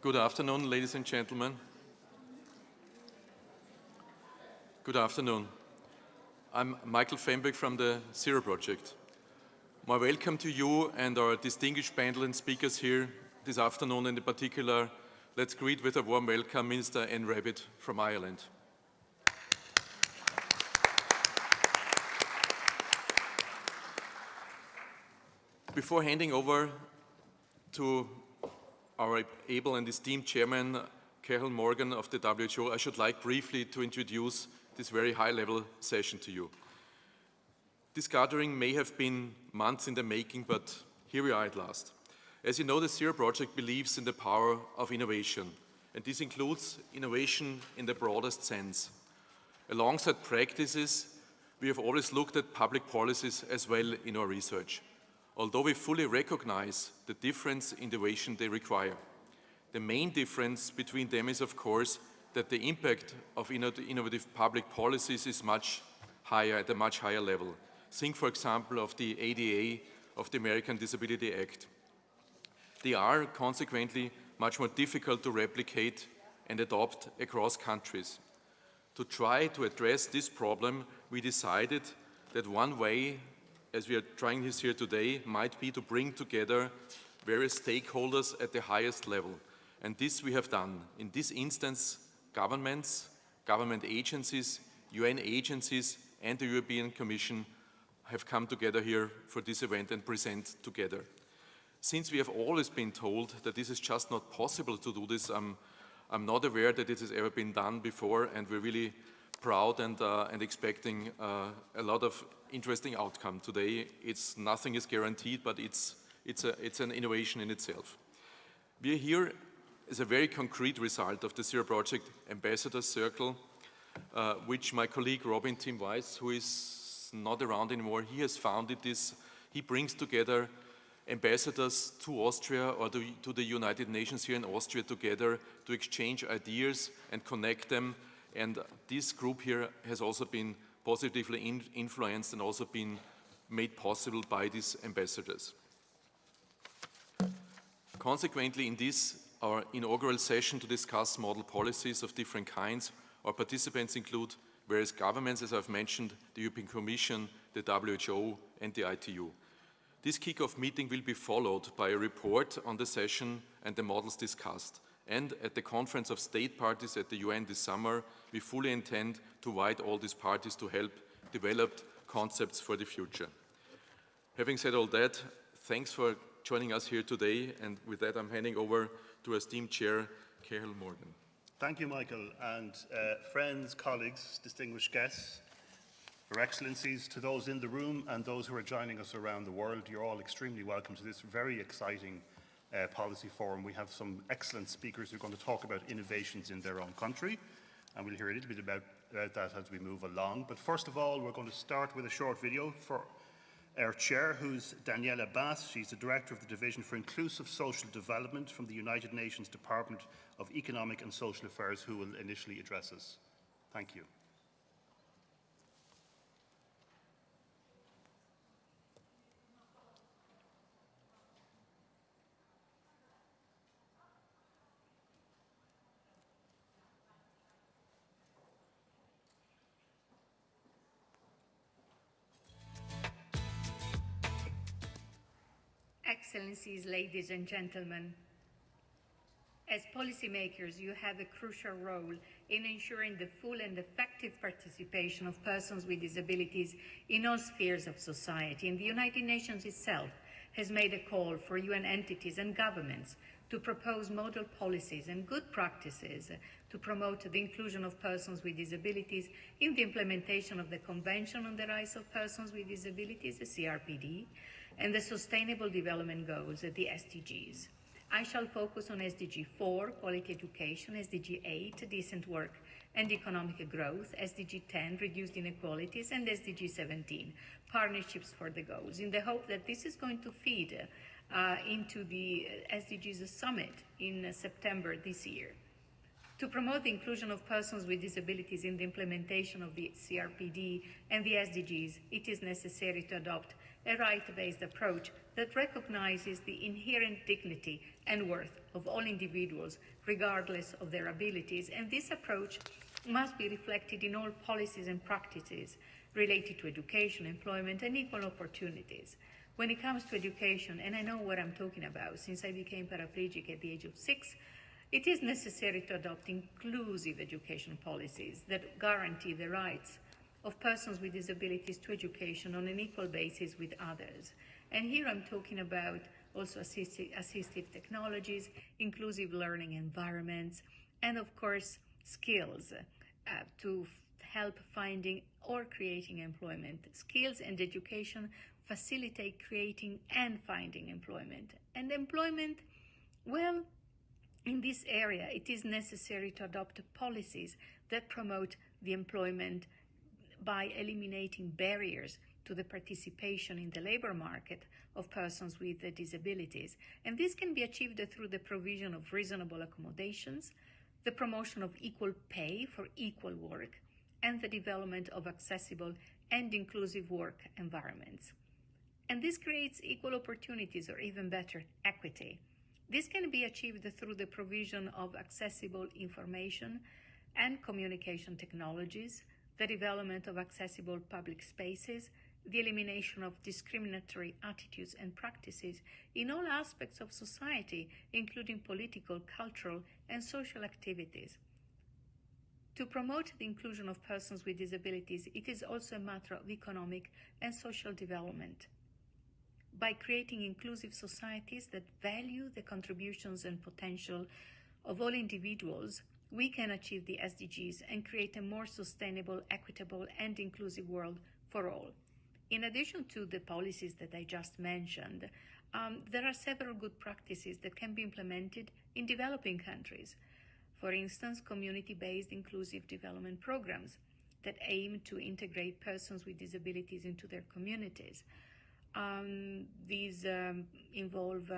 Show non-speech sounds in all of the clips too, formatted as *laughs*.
Good afternoon, ladies and gentlemen. Good afternoon. I'm Michael Fembek from the Zero Project. My welcome to you and our distinguished panel and speakers here this afternoon, and in particular, let's greet with a warm welcome Minister Anne Rabbitte from Ireland. Before handing over to our able and esteemed chairman, Cathal Morgan of the WHO, I should like briefly to introduce this very high-level session to you. This gathering may have been months in the making, but here we are at last. As you know, the Zero Project believes in the power of innovation, and this includes innovation in the broadest sense. Alongside practices, we have always looked at public policies as well in our research, although we fully recognize the difference in the innovation they require. The main difference between them is, of course, that the impact of innovative public policies is much higher, at a much higher level. Think, for example, of the ADA, of the American Disability Act. They are consequently much more difficult to replicate and adopt across countries. To try to address this problem, we decided that one way, as we are trying this here today, might be to bring together various stakeholders at the highest level. And this we have done. In this instance, governments, government agencies, UN agencies and the European Commission have come together here for this event and present together. Since we have always been told that this is just not possible to do this, I'm, I'm not aware that this has ever been done before and we're really proud and, uh, and expecting uh, a lot of interesting outcome today. It's, nothing is guaranteed, but it's, it's, a, it's an innovation in itself. We are here is a very concrete result of the Zero Project Ambassador Circle, uh, which my colleague Robin Tim Weiss, who is not around anymore, he has founded this. He brings together ambassadors to Austria or to, to the United Nations here in Austria together to exchange ideas and connect them. And this group here has also been positively in influenced and also been made possible by these ambassadors. Consequently, in this our inaugural session to discuss model policies of different kinds. Our participants include various governments, as I've mentioned, the European Commission, the WHO and the ITU. This kick-off meeting will be followed by a report on the session and the models discussed. And at the Conference of State Parties at the UN this summer, we fully intend to invite all these parties to help develop concepts for the future. Having said all that, thanks for joining us here today. And with that, I'm handing over to esteemed chair, Cathal Morgan. Thank you, Michael, and uh, friends, colleagues, distinguished guests, Your Excellencies, to those in the room and those who are joining us around the world, you're all extremely welcome to this very exciting uh, policy forum. We have some excellent speakers who are going to talk about innovations in their own country, and we'll hear a little bit about, about that as we move along. But first of all, we're going to start with a short video for our chair, who's Daniela Bas. She's the director of the Division for Inclusive Social Development from the United Nations Department of Economic and Social Affairs, who will initially address us. Thank you. Ladies and gentlemen, as policymakers, you have a crucial role in ensuring the full and effective participation of persons with disabilities in all spheres of society. And the United Nations itself has made a call for UN entities and governments to propose model policies and good practices to promote the inclusion of persons with disabilities in the implementation of the Convention on the Rights of Persons with Disabilities, the CRPD, and the Sustainable Development Goals, at the SDGs. I shall focus on SDG 4, quality education, SDG 8, decent work and economic growth, SDG 10, reduced inequalities, and SDG 17, partnerships for the goals, in the hope that this is going to feed uh, into the SDGs summit in September this year. To promote the inclusion of persons with disabilities in the implementation of the CRPD and the SDGs, it is necessary to adopt a right-based approach that recognizes the inherent dignity and worth of all individuals, regardless of their abilities. And this approach must be reflected in all policies and practices related to education, employment, and equal opportunities. When it comes to education, and I know what I'm talking about since I became paraplegic at the age of six, it is necessary to adopt inclusive education policies that guarantee the rights of persons with disabilities to education on an equal basis with others. And here I'm talking about also assistive, assistive technologies, inclusive learning environments, and of course, skills uh, to help finding or creating employment. Skills and education facilitate creating and finding employment. And employment, well, in this area, it is necessary to adopt policies that promote the employment by eliminating barriers to the participation in the labor market of persons with disabilities. And this can be achieved through the provision of reasonable accommodations, the promotion of equal pay for equal work, and the development of accessible and inclusive work environments. And this creates equal opportunities or even better, equity. This can be achieved through the provision of accessible information and communication technologies, the development of accessible public spaces, the elimination of discriminatory attitudes and practices in all aspects of society, including political, cultural, and social activities. To promote the inclusion of persons with disabilities, it is also a matter of economic and social development by creating inclusive societies that value the contributions and potential of all individuals, we can achieve the SDGs and create a more sustainable, equitable, and inclusive world for all. In addition to the policies that I just mentioned, um, there are several good practices that can be implemented in developing countries. For instance, community-based inclusive development programs that aim to integrate persons with disabilities into their communities. Um, these um, involve uh,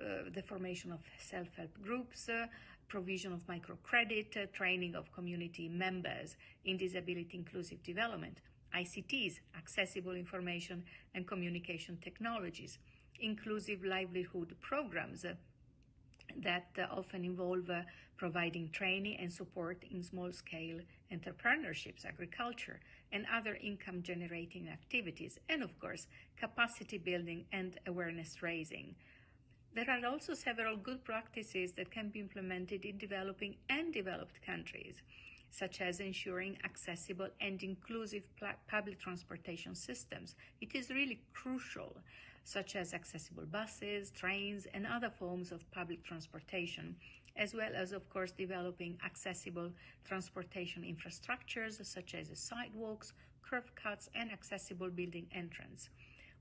uh, the formation of self-help groups, uh, provision of microcredit, uh, training of community members in disability inclusive development, ICTs, accessible information and communication technologies, inclusive livelihood programs uh, that uh, often involve providing training and support in small-scale entrepreneurships, agriculture, and other income generating activities, and of course, capacity building and awareness raising. There are also several good practices that can be implemented in developing and developed countries, such as ensuring accessible and inclusive public transportation systems. It is really crucial, such as accessible buses, trains, and other forms of public transportation as well as, of course, developing accessible transportation infrastructures such as sidewalks, curb cuts, and accessible building entrance.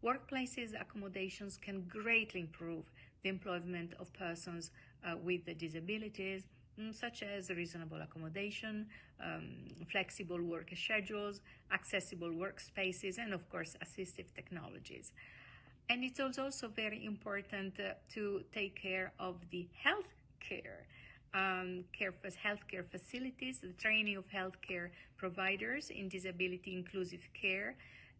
Workplaces accommodations can greatly improve the employment of persons uh, with disabilities, mm, such as reasonable accommodation, um, flexible work schedules, accessible workspaces, and of course, assistive technologies. And it's also very important uh, to take care of the health care, um, care healthcare facilities, the training of healthcare providers in disability inclusive care,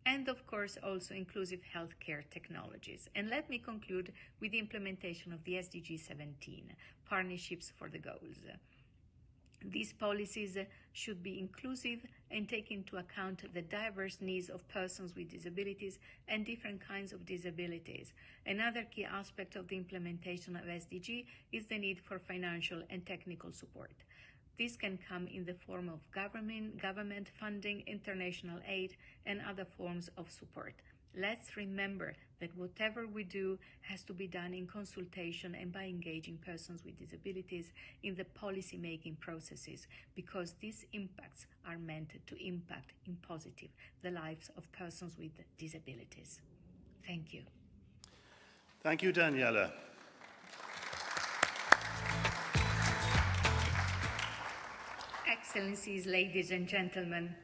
and of course also inclusive healthcare technologies. And let me conclude with the implementation of the SDG 17, Partnerships for the Goals. These policies should be inclusive and take into account the diverse needs of persons with disabilities and different kinds of disabilities. Another key aspect of the implementation of SDG is the need for financial and technical support. This can come in the form of government, government funding, international aid, and other forms of support. Let's remember that whatever we do has to be done in consultation and by engaging persons with disabilities in the policy making processes because these impacts are meant to impact in positive the lives of persons with disabilities. Thank you. Thank you, Daniela. Excellencies, ladies and gentlemen,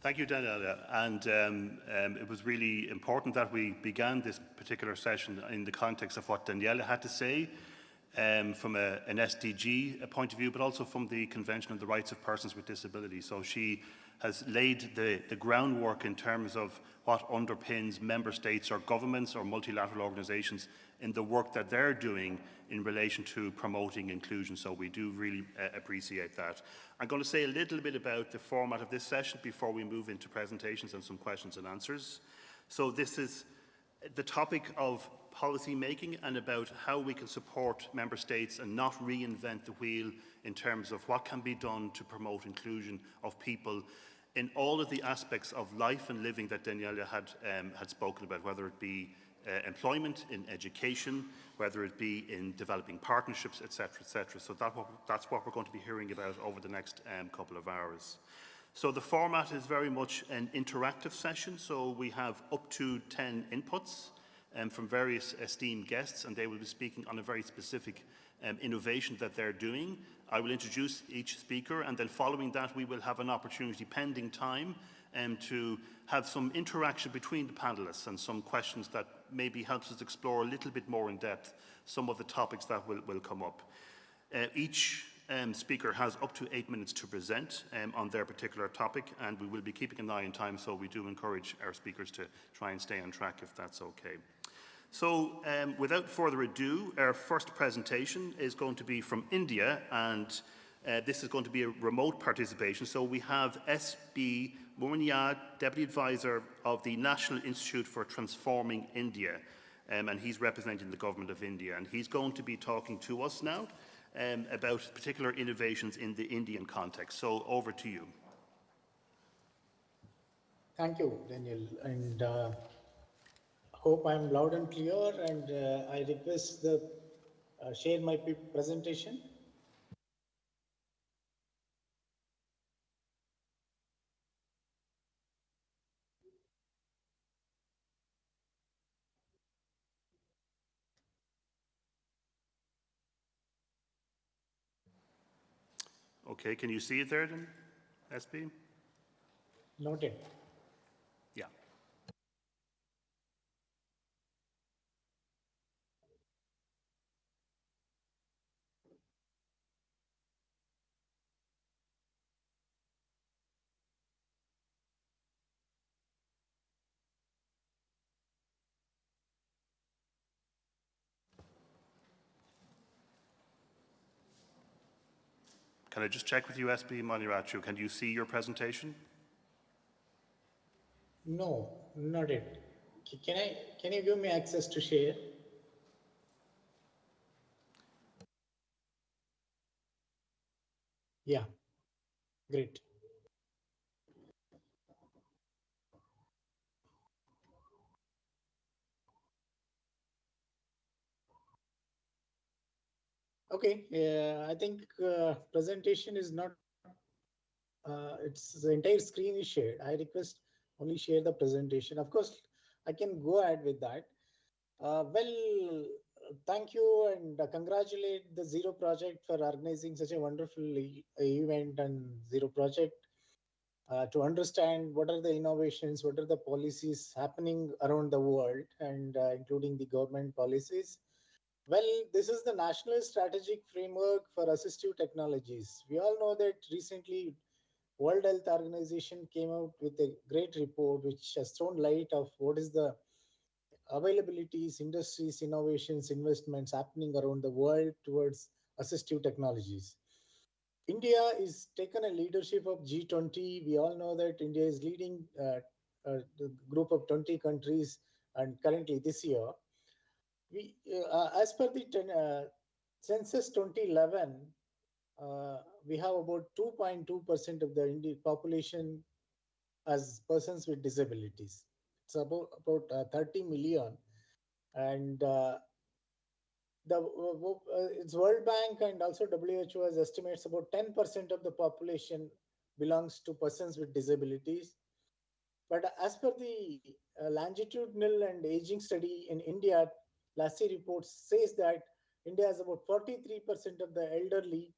Thank you, Daniela. And um, um, it was really important that we began this particular session in the context of what Daniela had to say um, from a, an SDG point of view, but also from the Convention on the Rights of Persons with Disabilities. So she has laid the, the groundwork in terms of what underpins member states or governments or multilateral organisations in the work that they're doing in relation to promoting inclusion. So we do really uh, appreciate that. I'm going to say a little bit about the format of this session before we move into presentations and some questions and answers. So this is the topic of policy making and about how we can support member states and not reinvent the wheel in terms of what can be done to promote inclusion of people in all of the aspects of life and living that Daniela had, um, had spoken about, whether it be uh, employment, in education, whether it be in developing partnerships, etc., etc. So that, that's what we're going to be hearing about over the next um, couple of hours. So the format is very much an interactive session, so we have up to 10 inputs um, from various esteemed guests, and they will be speaking on a very specific um, innovation that they're doing. I will introduce each speaker, and then following that, we will have an opportunity, pending time, um, to have some interaction between the panelists and some questions that maybe helps us explore a little bit more in depth some of the topics that will, will come up. Uh, each um, speaker has up to eight minutes to present um, on their particular topic, and we will be keeping an eye on time, so we do encourage our speakers to try and stay on track if that's okay. So um, without further ado, our first presentation is going to be from India and uh, this is going to be a remote participation. So we have SB Murniya, Deputy Advisor of the National Institute for Transforming India um, and he's representing the Government of India and he's going to be talking to us now um, about particular innovations in the Indian context. So over to you. Thank you, Daniel. And uh, hope I'm loud and clear and uh, I request the uh, share my presentation. Okay, can you see it there then, SP? Noted. Can I just check with you, SB Manirachu? Can you see your presentation? No, not it. Can I? Can you give me access to share? Yeah, great. Okay, yeah, I think uh, presentation is not, uh, it's the entire screen is shared. I request only share the presentation. Of course, I can go ahead with that. Uh, well, thank you and congratulate the Zero Project for organizing such a wonderful e event and Zero Project uh, to understand what are the innovations, what are the policies happening around the world and uh, including the government policies well, this is the National Strategic Framework for Assistive Technologies. We all know that recently World Health Organization came out with a great report which has thrown light of what is the availabilities, industries, innovations, investments happening around the world towards assistive technologies. India is taken a leadership of G20. We all know that India is leading uh, a group of 20 countries and currently this year we, uh, as per the ten, uh, census 2011, uh, we have about 2.2% of the Indian population as persons with disabilities. It's about, about uh, 30 million. And uh, the uh, it's World Bank and also WHO has estimates about 10% of the population belongs to persons with disabilities. But as per the longitudinal and aging study in India, LASI report says that India has about 43% of the elderly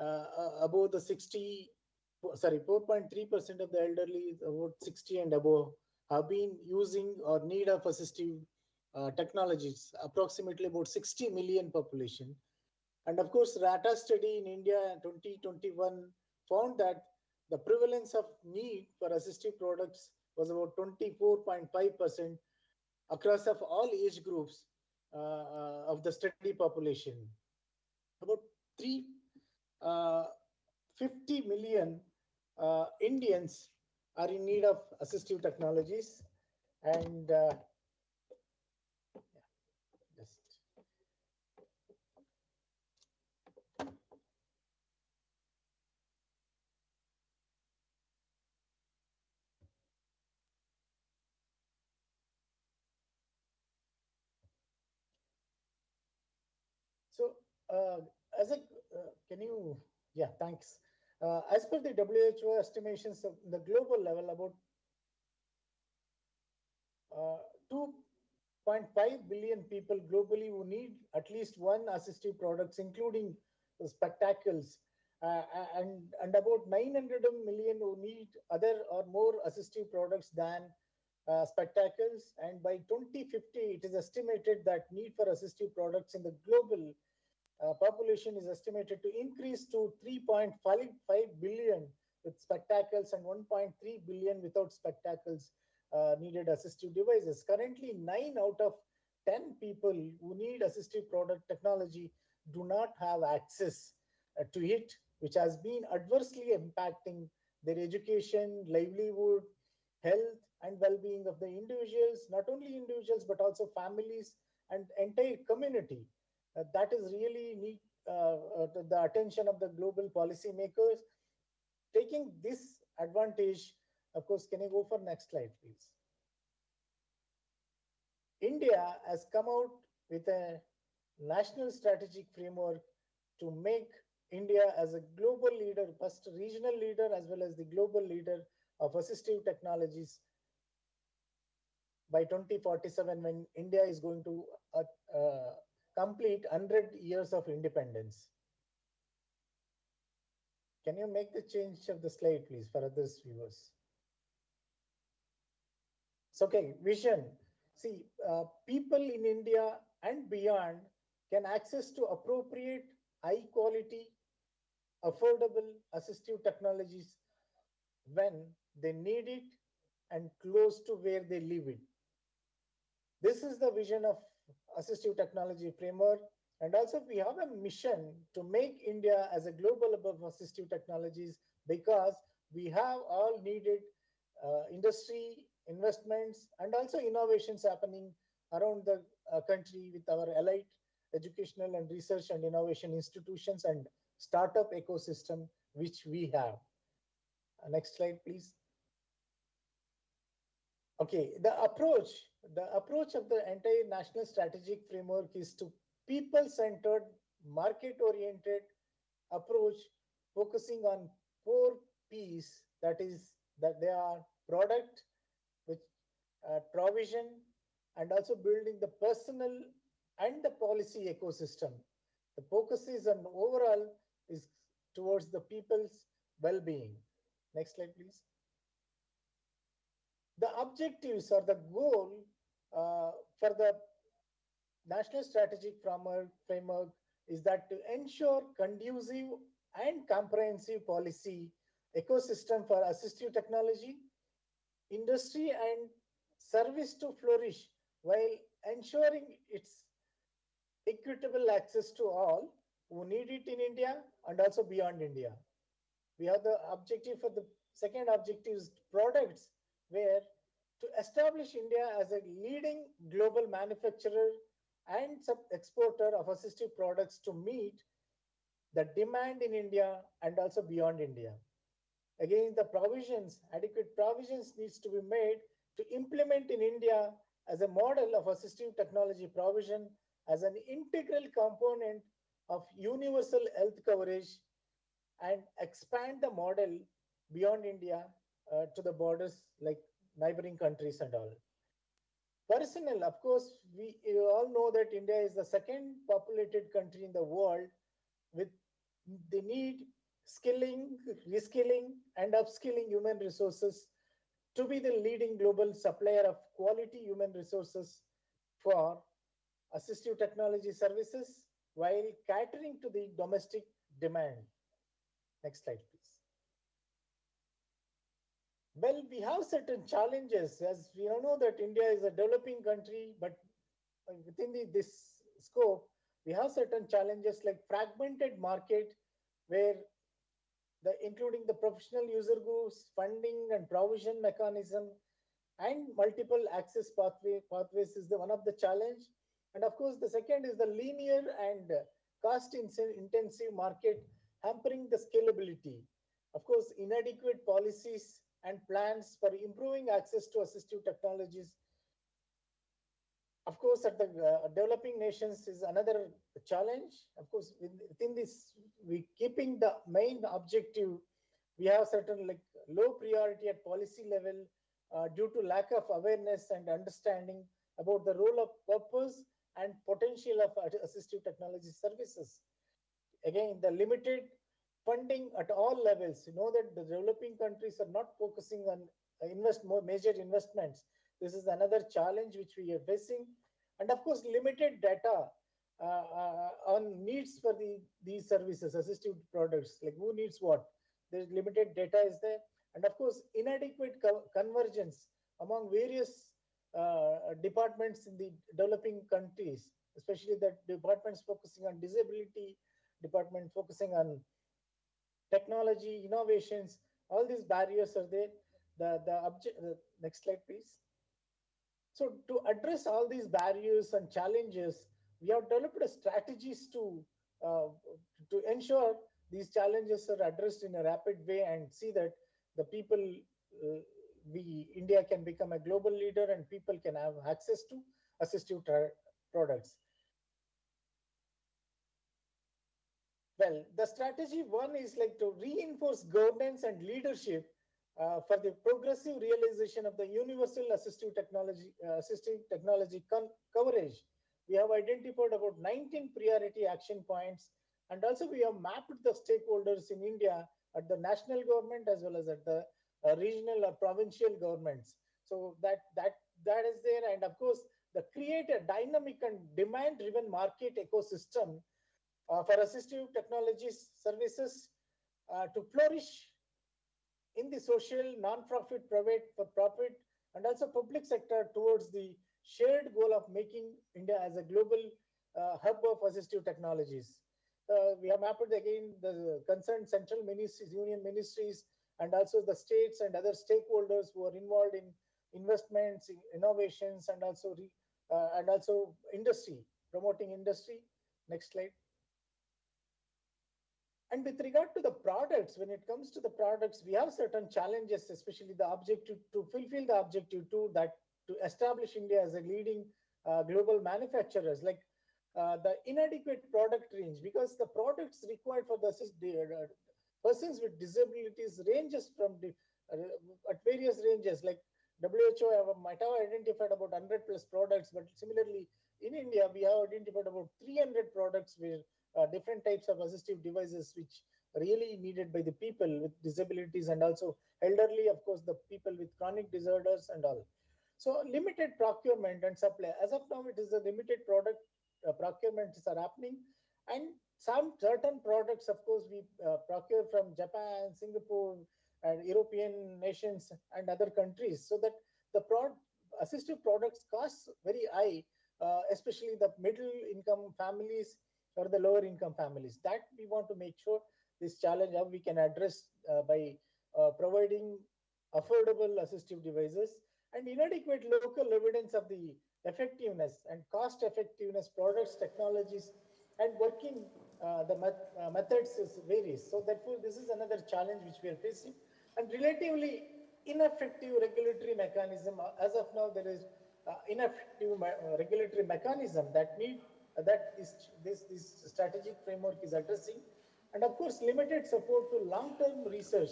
uh, uh above the 60, sorry, 4.3% of the elderly about 60 and above have been using or need of assistive uh, technologies, approximately about 60 million population. And of course, RATA study in India in 2021 found that the prevalence of need for assistive products was about 24.5% across of all age groups of the study population. About 350 uh, million uh, Indians are in need of assistive technologies and uh, So uh, as a, uh, can you, yeah, thanks. Uh, as per the WHO estimations of the global level, about uh, 2.5 billion people globally who need at least one assistive products, including spectacles, uh, and, and about 900 million who need other or more assistive products than uh, spectacles. And by 2050, it is estimated that need for assistive products in the global uh, population is estimated to increase to 3.55 billion with spectacles and 1.3 billion without spectacles uh, needed assistive devices. Currently, 9 out of 10 people who need assistive product technology do not have access uh, to it, which has been adversely impacting their education, livelihood, health, and well-being of the individuals, not only individuals, but also families and entire community. Uh, that is really need uh, uh, the attention of the global policymakers. Taking this advantage, of course, can you go for next slide, please? India has come out with a national strategic framework to make India as a global leader, first regional leader as well as the global leader of assistive technologies by 2047 when India is going to uh, uh, complete 100 years of independence. Can you make the change of the slide, please, for others viewers? So, okay, vision. See, uh, people in India and beyond can access to appropriate, high quality, affordable assistive technologies when they need it and close to where they live in. This is the vision of assistive technology framework. And also we have a mission to make India as a global hub of assistive technologies because we have all needed uh, industry investments and also innovations happening around the uh, country with our allied educational and research and innovation institutions and startup ecosystem which we have. Uh, next slide, please. Okay, the approach the approach of the entire national strategic framework is to people-centered, market-oriented approach focusing on four P's, that is, that they are product, which uh, provision, and also building the personal and the policy ecosystem. The focus is on overall is towards the people's well-being. Next slide, please. The objectives or the goal uh, for the national strategic framework is that to ensure conducive and comprehensive policy ecosystem for assistive technology, industry and service to flourish while ensuring its equitable access to all who need it in India and also beyond India. We have the objective for the second objective is products where to establish India as a leading global manufacturer and exporter of assistive products to meet the demand in India and also beyond India. Again, the provisions, adequate provisions needs to be made to implement in India as a model of assistive technology provision as an integral component of universal health coverage and expand the model beyond India uh, to the borders like neighboring countries and all. Personnel, of course, we all know that India is the second populated country in the world with the need skilling, reskilling, and upskilling human resources to be the leading global supplier of quality human resources for assistive technology services while catering to the domestic demand. Next slide. Well, we have certain challenges as we all know that India is a developing country, but uh, within the, this scope, we have certain challenges like fragmented market where the including the professional user groups, funding and provision mechanism, and multiple access pathway pathways is the one of the challenge. And of course, the second is the linear and cost intensive market hampering the scalability. Of course, inadequate policies and plans for improving access to assistive technologies. Of course, at the uh, developing nations is another challenge. Of course, within this, we keeping the main objective, we have certain like low priority at policy level uh, due to lack of awareness and understanding about the role of purpose and potential of assistive technology services. Again, the limited funding at all levels. You know that the developing countries are not focusing on uh, invest more major investments. This is another challenge which we are facing. And of course, limited data uh, uh, on needs for the these services, assistive products, like who needs what. There's limited data is there. And of course, inadequate co convergence among various uh, departments in the developing countries, especially the departments focusing on disability, department focusing on technology, innovations, all these barriers are there. The, the object, the next slide, please. So to address all these barriers and challenges, we have developed strategies to, uh, to ensure these challenges are addressed in a rapid way and see that the people, uh, we, India can become a global leader and people can have access to assistive products. Well, the strategy one is like to reinforce governance and leadership uh, for the progressive realization of the universal assistive technology, uh, assistive technology coverage. We have identified about 19 priority action points, and also we have mapped the stakeholders in India at the national government as well as at the uh, regional or provincial governments. So that that that is there, and of course, the create a dynamic and demand-driven market ecosystem for assistive technologies services uh, to flourish in the social, non-profit, private, for profit, and also public sector towards the shared goal of making India as a global uh, hub of assistive technologies. Uh, we have mapped again the concerned central ministries, union ministries, and also the states and other stakeholders who are involved in investments, in innovations, and also re, uh, and also industry, promoting industry. Next slide. And with regard to the products, when it comes to the products, we have certain challenges, especially the objective to fulfill the objective to that to establish India as a leading uh, global manufacturers, like uh, the inadequate product range, because the products required for the uh, persons with disabilities ranges from the, uh, at various ranges, like WHO have, might have identified about 100 plus products, but similarly in India, we have identified about 300 products where uh, different types of assistive devices which really needed by the people with disabilities and also elderly, of course, the people with chronic disorders and all. So limited procurement and supply. As of now, it is a limited product uh, procurements are happening. And some certain products, of course, we uh, procure from Japan, Singapore, and European nations and other countries so that the prod assistive products cost very high, uh, especially the middle income families or the lower income families. That we want to make sure this challenge how we can address uh, by uh, providing affordable assistive devices and inadequate local evidence of the effectiveness and cost effectiveness products, technologies, and working uh, the met uh, methods is varies. So therefore, this is another challenge which we are facing. And relatively ineffective regulatory mechanism. Uh, as of now, there is uh, ineffective regulatory mechanism that need that this, this, this strategic framework is addressing. And of course, limited support to long-term research.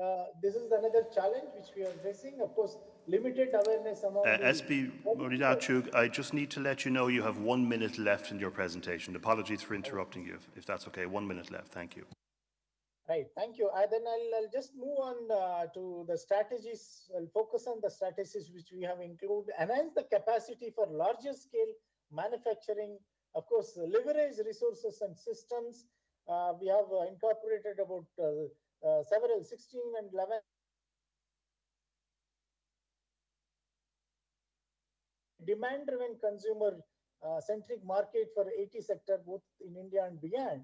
Uh, this is another challenge which we are facing. Of course, limited awareness among uh, SB Muridachug, I just need to let you know you have one minute left in your presentation. Apologies for interrupting you, if, if that's okay. One minute left. Thank you. Right, thank you. I, then I'll, I'll, just move on uh, to the strategies. I'll focus on the strategies which we have included. Enhance the capacity for larger scale manufacturing, of course, leverage resources and systems. Uh, we have uh, incorporated about uh, uh several 16 and 11 demand-driven consumer-centric uh, market for AT sector, both in India and beyond.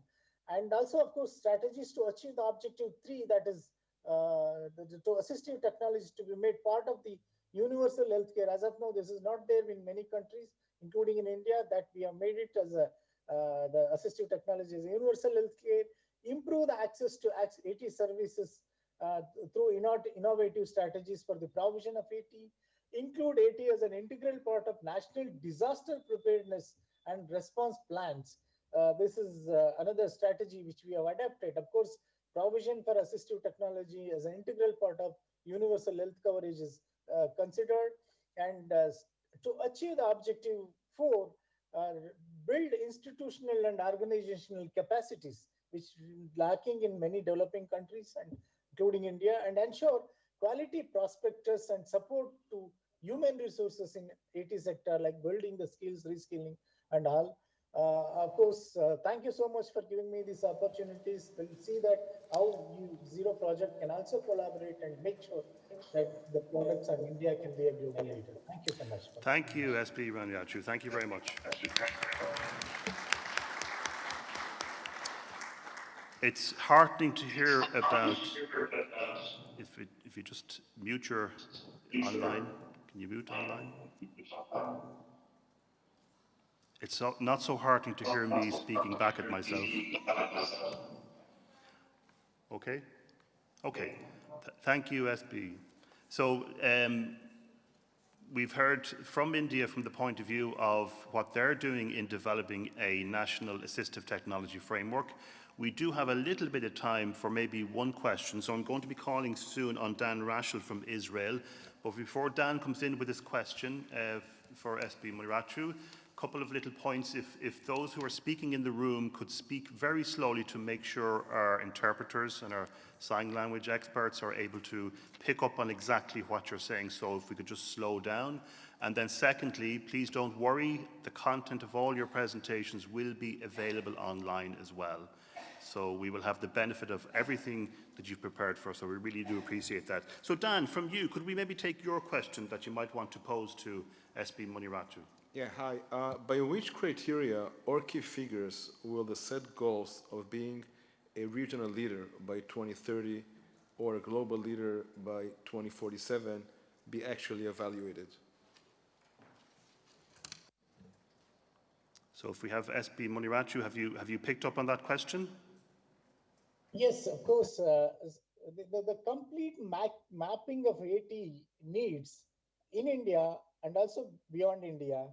And also, of course, strategies to achieve the objective three, that is uh, the, to assistive technology to be made part of the universal healthcare. As of now, this is not there in many countries including in India, that we have made it as a uh, the assistive technology is universal healthcare, improve the access to AT services uh, through innovative strategies for the provision of AT, include AT as an integral part of national disaster preparedness and response plans. Uh, this is uh, another strategy which we have adapted. Of course, provision for assistive technology as an integral part of universal health coverage is uh, considered. And uh, to achieve the objective four, uh, build institutional and organizational capacities, which lacking in many developing countries and including India, and ensure quality prospectors and support to human resources in AT sector, like building the skills, reskilling, and all. Uh, of course, uh, thank you so much for giving me these opportunities. We'll see that how you Zero Project can also collaborate and make sure that the products of India can be a global leader. Thank you so much. Thank you, SP Raniachu. Thank you very much. It's heartening to hear about, if, it, if you just mute your online, can you mute online? It's so, not so heartening to hear me speaking back at myself. Okay? Okay. Th- thank you, SB. So, um, we've heard from India from the point of view of what they're doing in developing a national assistive technology framework. We do have a little bit of time for maybe one question, so I'm going to be calling soon on Dan Rashel from Israel. But before Dan comes in with his question uh, for SB Muratu, couple of little points. If, if those who are speaking in the room could speak very slowly to make sure our interpreters and our sign language experts are able to pick up on exactly what you're saying. So if we could just slow down. And then secondly, please don't worry, the content of all your presentations will be available online as well. So we will have the benefit of everything that you've prepared for us, so we really do appreciate that. So Dan, from you, could we maybe take your question that you might want to pose to SB Muniratu? Yeah, hi. Uh, by which criteria or key figures will the set goals of being a regional leader by 2030 or a global leader by 2047 be actually evaluated? So if we have SB Muniratu, have you, have you picked up on that question? Yes, of course. Uh, the, the, the complete map, mapping of AT needs in India and also beyond India,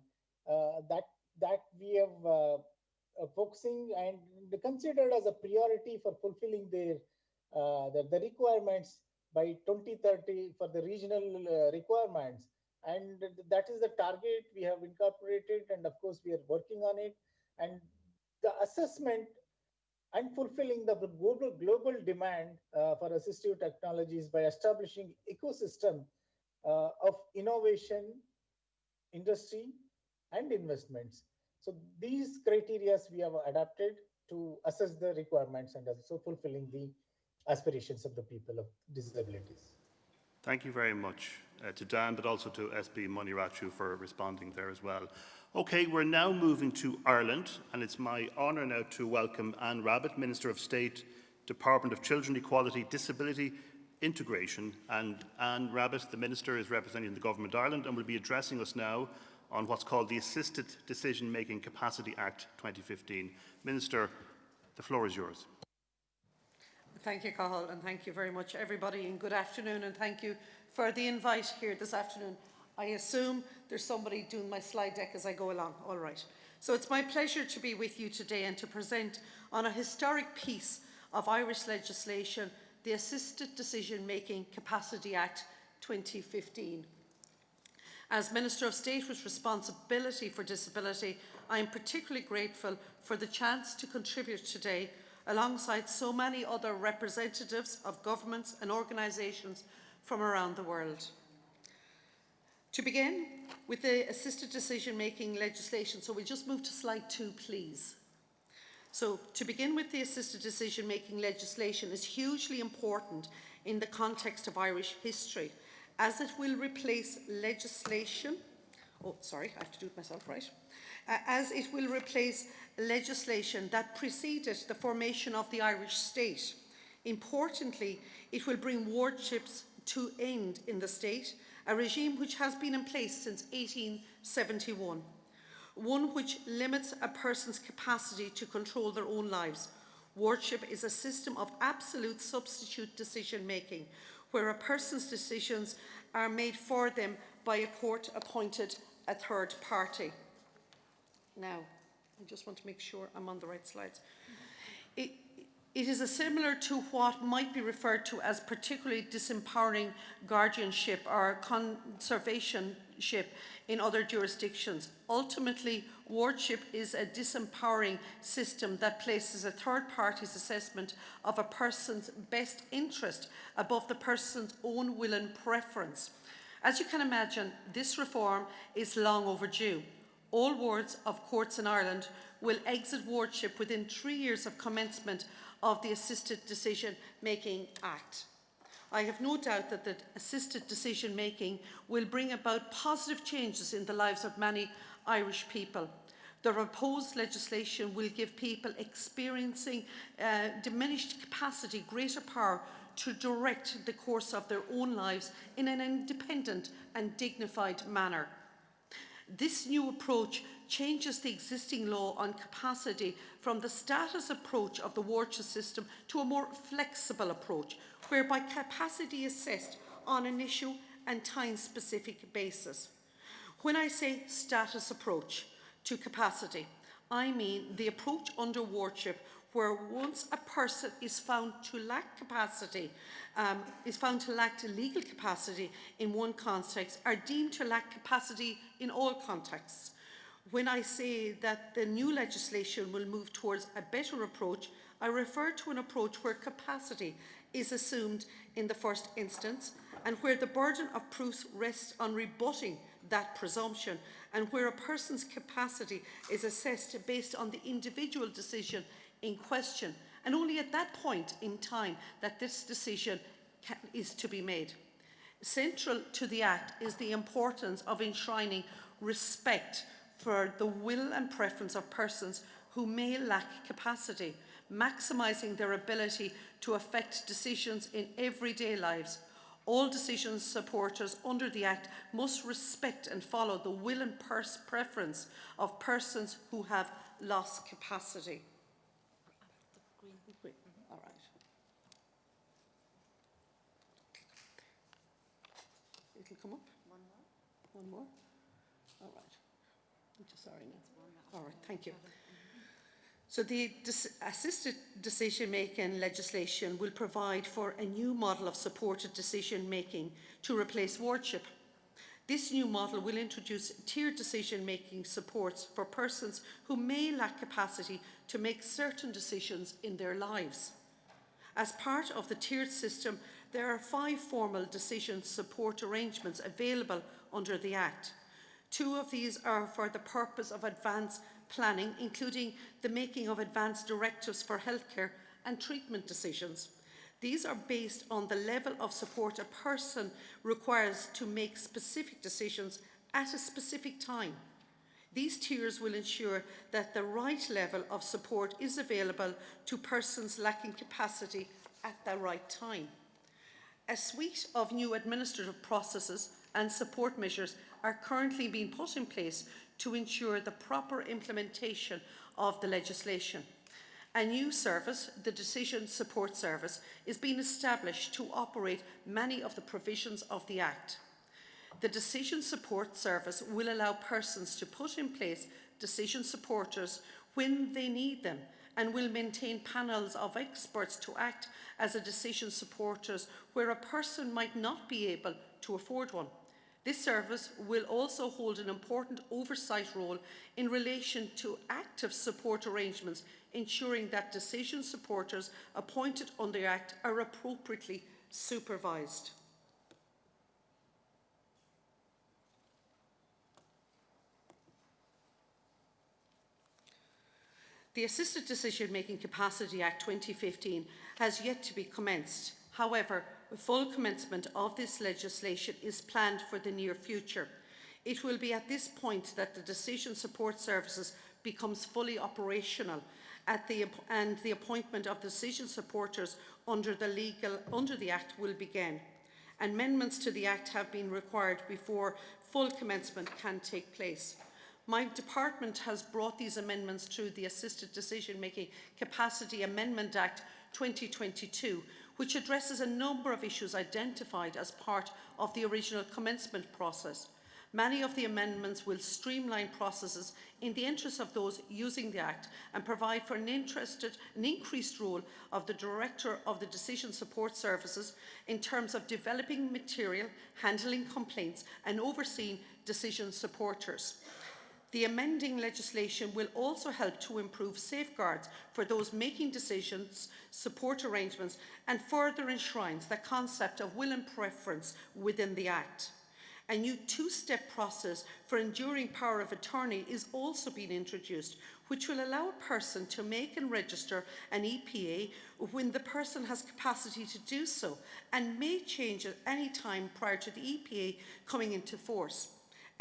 that that we have uh, uh, focusing and considered as a priority for fulfilling their uh, the, the requirements by 2030 for the regional uh, requirements. And that is the target we have incorporated, and of course we are working on it. And the assessment and fulfilling the global, global demand uh, for assistive technologies by establishing ecosystem uh, of innovation, industry, and investments. So these criteria we have adapted to assess the requirements and also fulfilling the aspirations of the people of disabilities. Thank you very much uh, to Dan, but also to SB Muniratu for responding there as well. Okay, we're now moving to Ireland, and it's my honour now to welcome Anne Rabbitte, Minister of State, Department of Children Equality, Disability, Integration. And Anne Rabbitte, the Minister, is representing the Government of Ireland and will be addressing us now on what's called the Assisted Decision Making Capacity Act 2015. Minister, the floor is yours. Thank you, Cathal, and thank you very much, everybody, and good afternoon, and thank you for the invite here this afternoon. I assume there's somebody doing my slide deck as I go along. All right. So it's my pleasure to be with you today and to present on a historic piece of Irish legislation, the Assisted Decision Making Capacity Act 2015. As Minister of State with responsibility for disability, I am particularly grateful for the chance to contribute today alongside so many other representatives of governments and organisations from around the world. To begin with the assisted decision making legislation, so we'll just move to slide two, please. So, to begin with, the assisted decision making legislation is hugely important in the context of Irish history, as it will replace legislation oh, sorry, I have to do it myself, right? Uh, as it will replace legislation that preceded the formation of the Irish state. Importantly, it will bring wardships to end in the state, a regime which has been in place since 1871, one which limits a person's capacity to control their own lives. Wardship is a system of absolute substitute decision making, where a person's decisions are made for them by a court appointed a third party. Now, I just want to make sure I'm on the right slides. It, it is similar to what might be referred to as particularly disempowering guardianship or conservatorship in other jurisdictions. Ultimately, wardship is a disempowering system that places a third party's assessment of a person's best interest above the person's own will and preference. As you can imagine, this reform is long overdue. All wards of courts in Ireland will exit wardship within three years of commencement of the Assisted Decision Making Act. I have no doubt that the assisted decision making will bring about positive changes in the lives of many Irish people. The proposed legislation will give people experiencing uh, diminished capacity greater power to direct the course of their own lives in an independent and dignified manner. This new approach changes the existing law on capacity from the status approach of the wardship system to a more flexible approach, whereby capacity is assessed on an issue and time-specific basis. When I say status approach to capacity, I mean the approach under wardship where once a person is found to lack capacity, um, is found to lack legal capacity in one context, are deemed to lack capacity in all contexts. When I say that the new legislation will move towards a better approach, I refer to an approach where capacity is assumed in the first instance and where the burden of proof rests on rebutting that presumption and where a person's capacity is assessed based on the individual decision in question and only at that point in time that this decision can, is to be made. Central to the Act is the importance of enshrining respect for the will and preference of persons who may lack capacity, maximising their ability to affect decisions in everyday lives. All decision supporters under the Act must respect and follow the will and preference of persons who have lost capacity. All right. It'll come up. One more. One more. All right. I'm just sorry now. All right. Thank you. So the assisted decision-making legislation will provide for a new model of supported decision-making to replace wardship. This new model will introduce tiered decision-making supports for persons who may lack capacity to make certain decisions in their lives. As part of the tiered system, there are five formal decision support arrangements available under the Act. Two of these are for the purpose of advance planning, including the making of advance directives for healthcare and treatment decisions. These are based on the level of support a person requires to make specific decisions at a specific time. These tiers will ensure that the right level of support is available to persons lacking capacity at the right time. A suite of new administrative processes and support measures are currently being put in place to ensure the proper implementation of the legislation. A new service, the Decision Support Service, is being established to operate many of the provisions of the Act. The Decision Support Service will allow persons to put in place decision supporters when they need them and will maintain panels of experts to act as a decision supporters where a person might not be able to afford one. This service will also hold an important oversight role in relation to active support arrangements, ensuring that decision supporters appointed under the Act are appropriately supervised. The Assisted Decision Making Capacity Act 2015 has yet to be commenced. However, full commencement of this legislation is planned for the near future. It will be at this point that the decision support services becomes fully operational at the, and the appointment of decision supporters under the, legal, under the Act will begin. Amendments to the Act have been required before full commencement can take place. My department has brought these amendments through the Assisted Decision Making Capacity Amendment Act 2022, which addresses a number of issues identified as part of the original commencement process. Many of the amendments will streamline processes in the interest of those using the Act and provide for an, interested, an increased role of the Director of the Decision Support Services in terms of developing material, handling complaints and overseeing decision supporters. The amending legislation will also help to improve safeguards for those making decisions, support arrangements and further enshrines the concept of will and preference within the Act. A new two-step process for enduring power of attorney is also being introduced, which will allow a person to make and register an EPA when the person has capacity to do so and may change at any time prior to the EPA coming into force.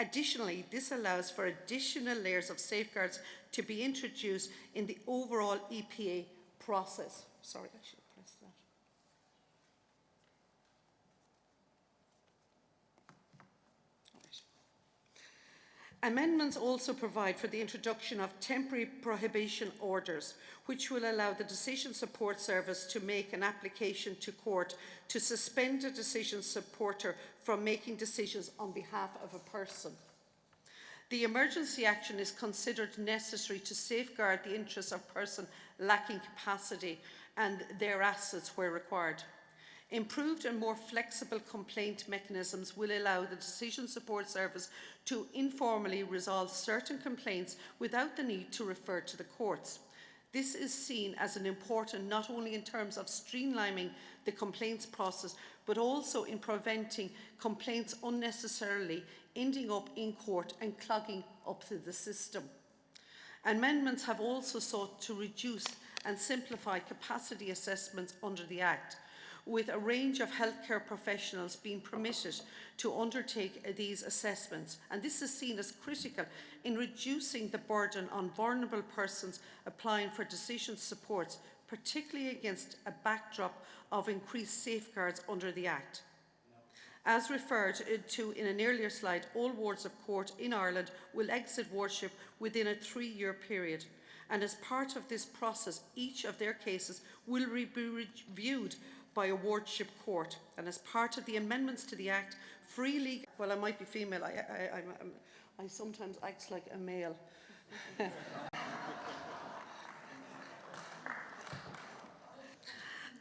Additionally, this allows for additional layers of safeguards to be introduced in the overall EPA process. Sorry, I should have pressed that. Amendments also provide for the introduction of temporary prohibition orders, which will allow the Decision Support Service to make an application to court to suspend a decision supporter from making decisions on behalf of a person. The emergency action is considered necessary to safeguard the interests of person lacking capacity and their assets where required. Improved and more flexible complaint mechanisms will allow the Decision Support Service to informally resolve certain complaints without the need to refer to the courts. This is seen as an important not only in terms of streamlining the complaints process, but also in preventing complaints unnecessarily ending up in court and clogging up the system. Amendments have also sought to reduce and simplify capacity assessments under the Act with a range of healthcare professionals being permitted to undertake uh, these assessments. And this is seen as critical in reducing the burden on vulnerable persons applying for decision supports, particularly against a backdrop of increased safeguards under the Act. As referred uh, to in an earlier slide, all wards of court in Ireland will exit wardship within a three-year period. And as part of this process, each of their cases will be reviewed by a wardship court. And as part of the amendments to the Act, free legal, well, I might be female, I, I, I, I sometimes act like a male. *laughs*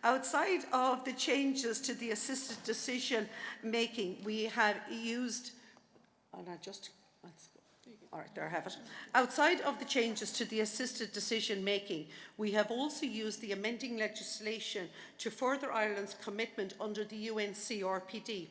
Outside of the changes to the assisted decision making, we have used, and I just, all right, there I have it. Outside of the changes to the assisted decision making, we have also used the amending legislation to further Ireland's commitment under the UNCRPD.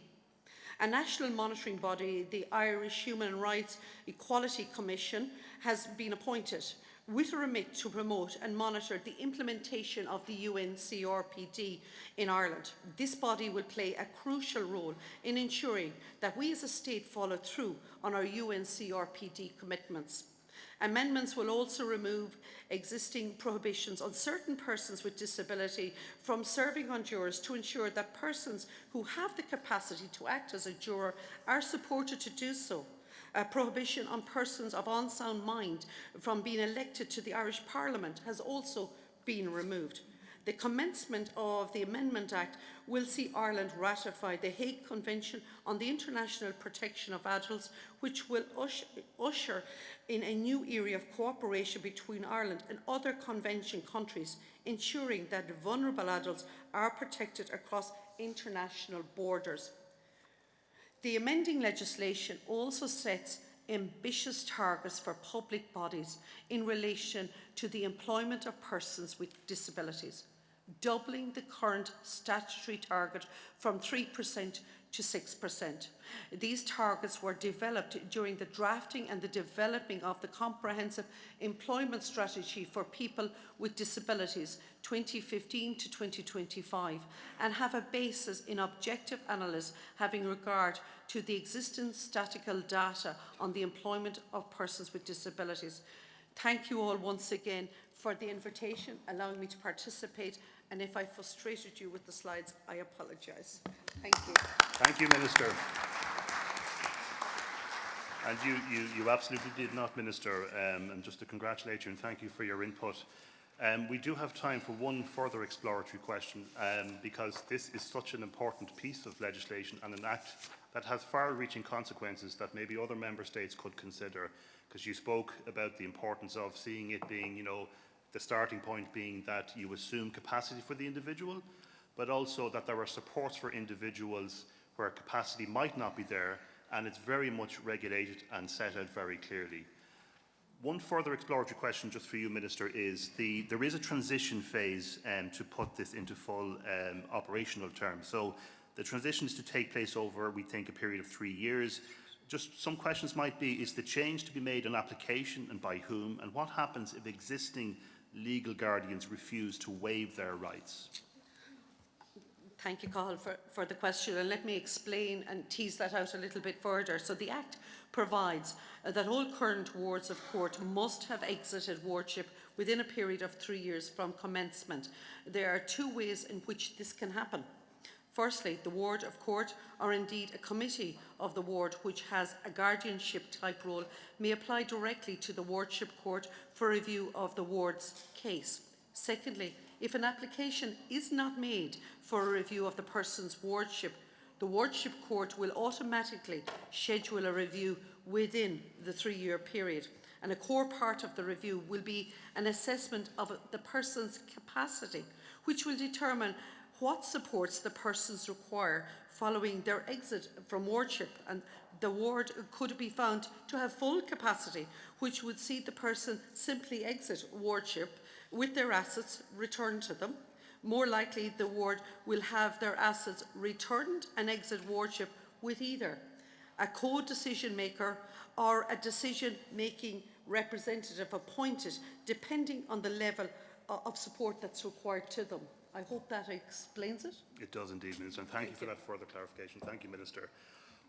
A national monitoring body, the Irish Human Rights Equality Commission, has been appointed with a remit to promote and monitor the implementation of the UNCRPD in Ireland. This body will play a crucial role in ensuring that we as a state follow through on our UNCRPD commitments. Amendments will also remove existing prohibitions on certain persons with disability from serving on jurors to ensure that persons who have the capacity to act as a juror are supported to do so a prohibition on persons of unsound mind from being elected to the Irish Parliament has also been removed. The commencement of the Amendment Act will see Ireland ratify the Hague Convention on the International Protection of Adults, which will usher in a new area of cooperation between Ireland and other convention countries, ensuring that vulnerable adults are protected across international borders. The amending legislation also sets ambitious targets for public bodies in relation to the employment of persons with disabilities. doubling the current statutory target from 3% to 6%. These targets were developed during the drafting and the developing of the Comprehensive Employment Strategy for People with Disabilities 2015 to 2025 and have a basis in objective analysis having regard to the existing statistical data on the employment of persons with disabilities. Thank you all once again for the invitation, allowing me to participate and if I frustrated you with the slides, I apologise. Thank you. Thank you, Minister. And you, you, you absolutely did not, Minister, um, and just to congratulate you and thank you for your input. Um, we do have time for one further exploratory question um, because this is such an important piece of legislation and an act that has far-reaching consequences that maybe other member states could consider because you spoke about the importance of seeing it being, you know, the starting point being that you assume capacity for the individual, but also that there are supports for individuals where capacity might not be there, and it's very much regulated and set out very clearly. One further exploratory question just for you, Minister, is the, there is a transition phase um, to put this into full um, operational terms. So the transition is to take place over, we think, a period of three years. Just some questions might be, is the change to be made an application and by whom? And what happens if existing legal guardians refuse to waive their rights? Thank you, Cathal, for, for the question. And let me explain and tease that out a little bit further. So the Act provides uh, that all current wards of court must have exited wardship within a period of three years from commencement. There are two ways in which this can happen. Firstly, the ward of court, or indeed a committee of the ward which has a guardianship type role, may apply directly to the wardship court for review of the ward's case. Secondly, if an application is not made for a review of the person's wardship, the wardship court will automatically schedule a review within the three-year period. And a core part of the review will be an assessment of the person's capacity, which will determine what supports the persons require following their exit from wardship and the ward could be found to have full capacity which would see the person simply exit wardship with their assets returned to them. More likely the ward will have their assets returned and exit wardship with either a co-decision maker or a decision-making representative appointed depending on the level of support that's required to them. I hope that explains it. It does indeed, Minister, and thank, thank you for you. that further clarification. Thank you, Minister.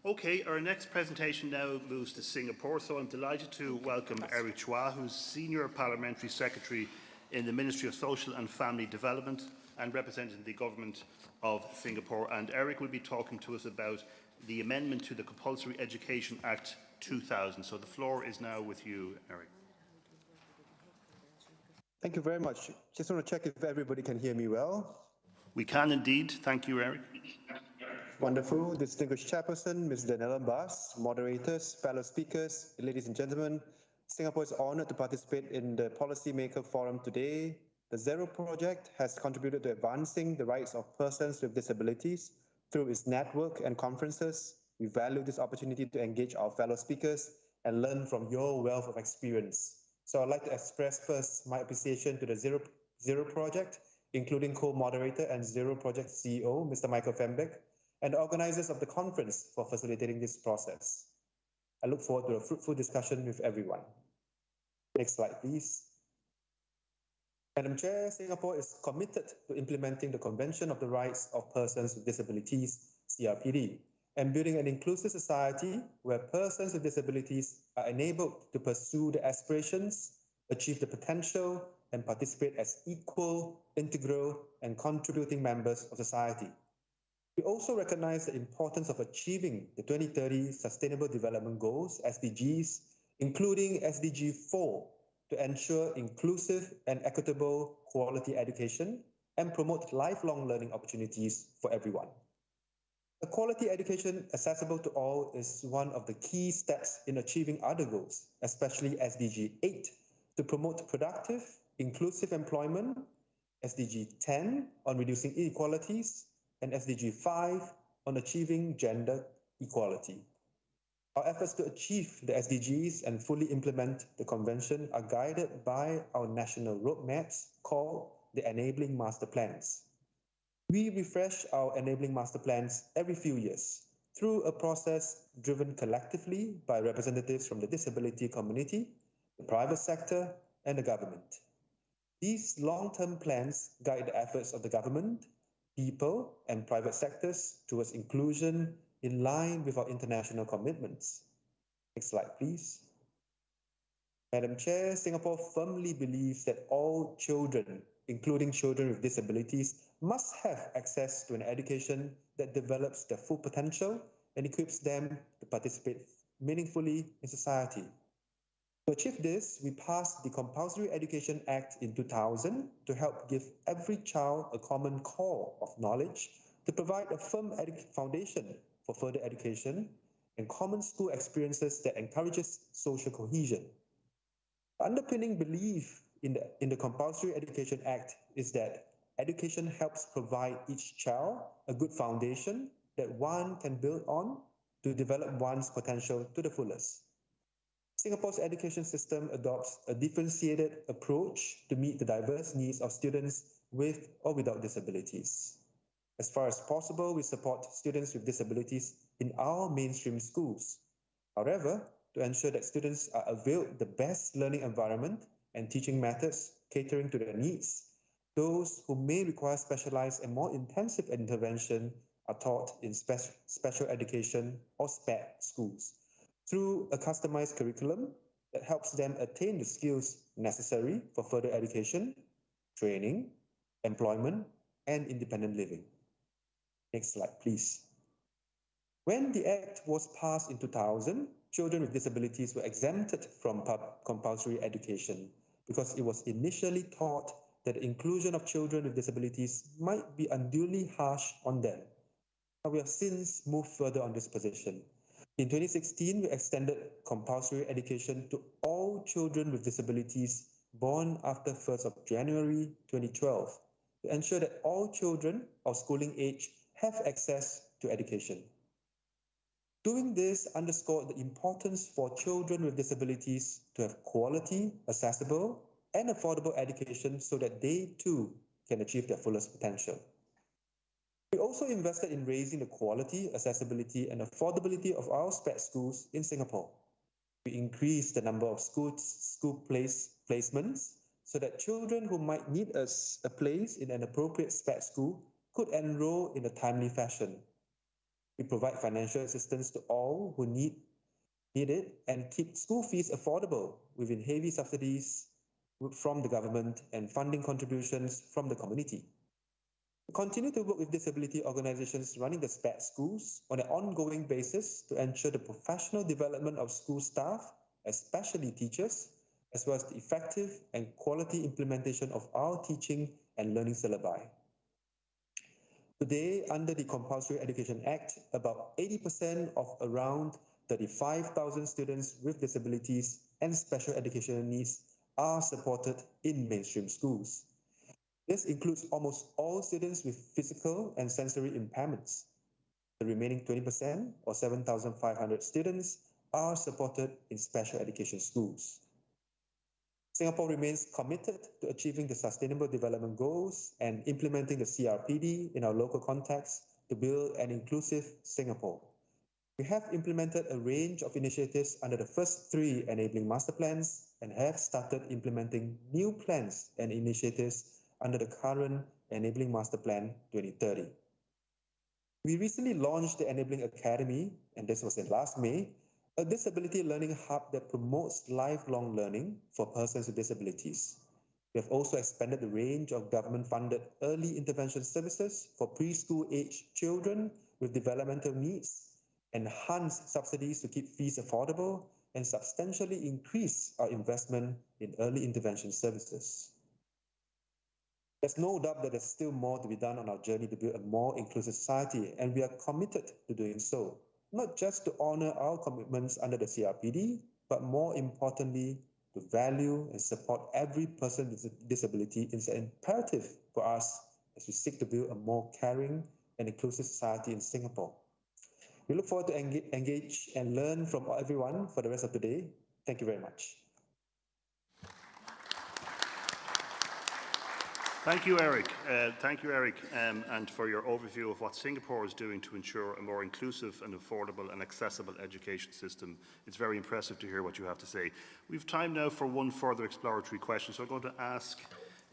Okay, our next presentation now moves to Singapore, so I'm delighted to welcome Eric Chua, who's Senior Parliamentary Secretary in the Ministry of Social and Family Development and representing the Government of Singapore. And Eric will be talking to us about the amendment to the Compulsory Education Act 2000. So the floor is now with you, Eric. Thank you very much. Just want to check if everybody can hear me well. We can indeed. Thank you, Eric. Wonderful. Distinguished Chairperson, Ms. Daniela Bas, moderators, fellow speakers, ladies and gentlemen, Singapore is honored to participate in the Policymaker Forum today. The Zero Project has contributed to advancing the rights of persons with disabilities through its network and conferences. We value this opportunity to engage our fellow speakers and learn from your wealth of experience. So I'd like to express first my appreciation to the Zero, Zero Project, including co-moderator and Zero Project CEO, Mr. Michael Fembek, and the organizers of the conference for facilitating this process. I look forward to a fruitful discussion with everyone. Next slide, please. Madam Chair, Singapore is committed to implementing the Convention of the Rights of Persons with Disabilities, CRPD, and building an inclusive society where persons with disabilities are enabled to pursue their aspirations, achieve the potential, and participate as equal, integral, and contributing members of society. We also recognize the importance of achieving the 2030 Sustainable Development Goals, SDGs, including SDG 4, to ensure inclusive and equitable quality education and promote lifelong learning opportunities for everyone. A quality education accessible to all is one of the key steps in achieving other goals, especially SDG 8 to promote productive, inclusive employment, SDG 10 on reducing inequalities, and SDG 5 on achieving gender equality. Our efforts to achieve the SDGs and fully implement the convention are guided by our national roadmaps called the enabling master plans. We refresh our enabling master plans every few years through a process driven collectively by representatives from the disability community, the private sector, and the government. These long-term plans guide the efforts of the government, people, and private sectors towards inclusion in line with our international commitments. Next slide, please. Madam Chair, Singapore firmly believes that all children, including children with disabilities, must have access to an education that develops their full potential and equips them to participate meaningfully in society. To achieve this, we passed the Compulsory Education Act in 2000 to help give every child a common core of knowledge to provide a firm foundation for further education and common school experiences that encourages social cohesion. The underpinning belief in the, in the Compulsory Education Act is that education helps provide each child a good foundation that one can build on to develop one's potential to the fullest. Singapore's education system adopts a differentiated approach to meet the diverse needs of students with or without disabilities. As far as possible, we support students with disabilities in our mainstream schools. However, to ensure that students are availed the best learning environment and teaching methods catering to their needs, those who may require specialized and more intensive intervention are taught in spe special education or SPED schools through a customized curriculum that helps them attain the skills necessary for further education, training, employment, and independent living. Next slide, please. When the Act was passed in 2000, children with disabilities were exempted from compulsory education because it was initially thought that the inclusion of children with disabilities might be unduly harsh on them. We have since moved further on this position. In 2016, we extended compulsory education to all children with disabilities born after 1st of January 2012 to ensure that all children of schooling age have access to education. Doing this underscored the importance for children with disabilities to have quality, accessible, and affordable education so that they too can achieve their fullest potential. We also invested in raising the quality, accessibility, and affordability of our SPED schools in Singapore. We increased the number of schools, school place placements so that children who might need a, a place in an appropriate SPED school could enroll in a timely fashion. We provide financial assistance to all who need, need it and keep school fees affordable within heavy subsidies from the government and funding contributions from the community. We continue to work with disability organizations running the SPED schools on an ongoing basis to ensure the professional development of school staff, especially teachers, as well as the effective and quality implementation of our teaching and learning syllabi. Today, under the Compulsory Education Act, about 80% of around 35,000 students with disabilities and special educational needs are supported in mainstream schools. This includes almost all students with physical and sensory impairments. The remaining 20%, or 7,500 students, are supported in special education schools. Singapore remains committed to achieving the Sustainable Development Goals and implementing the CRPD in our local context to build an inclusive Singapore. We have implemented a range of initiatives under the first three enabling master plans and have started implementing new plans and initiatives under the current Enabling Master Plan 2030. We recently launched the Enabling Academy, and this was in last May, a disability learning hub that promotes lifelong learning for persons with disabilities. We have also expanded the range of government-funded early intervention services for preschool aged children with developmental needs, enhanced subsidies to keep fees affordable, and substantially increase our investment in early intervention services. There's no doubt that there's still more to be done on our journey to build a more inclusive society, and we are committed to doing so, not just to honor our commitments under the CRPD, but more importantly, to value and support every person with disability is imperative for us as we seek to build a more caring and inclusive society in Singapore. We look forward to engage and learn from everyone for the rest of the day. Thank you very much. Thank you, Eric. Uh, thank you, Eric, um, and for your overview of what Singapore is doing to ensure a more inclusive and affordable and accessible education system. It's very impressive to hear what you have to say. We've time now for one further exploratory question, so I'm going to ask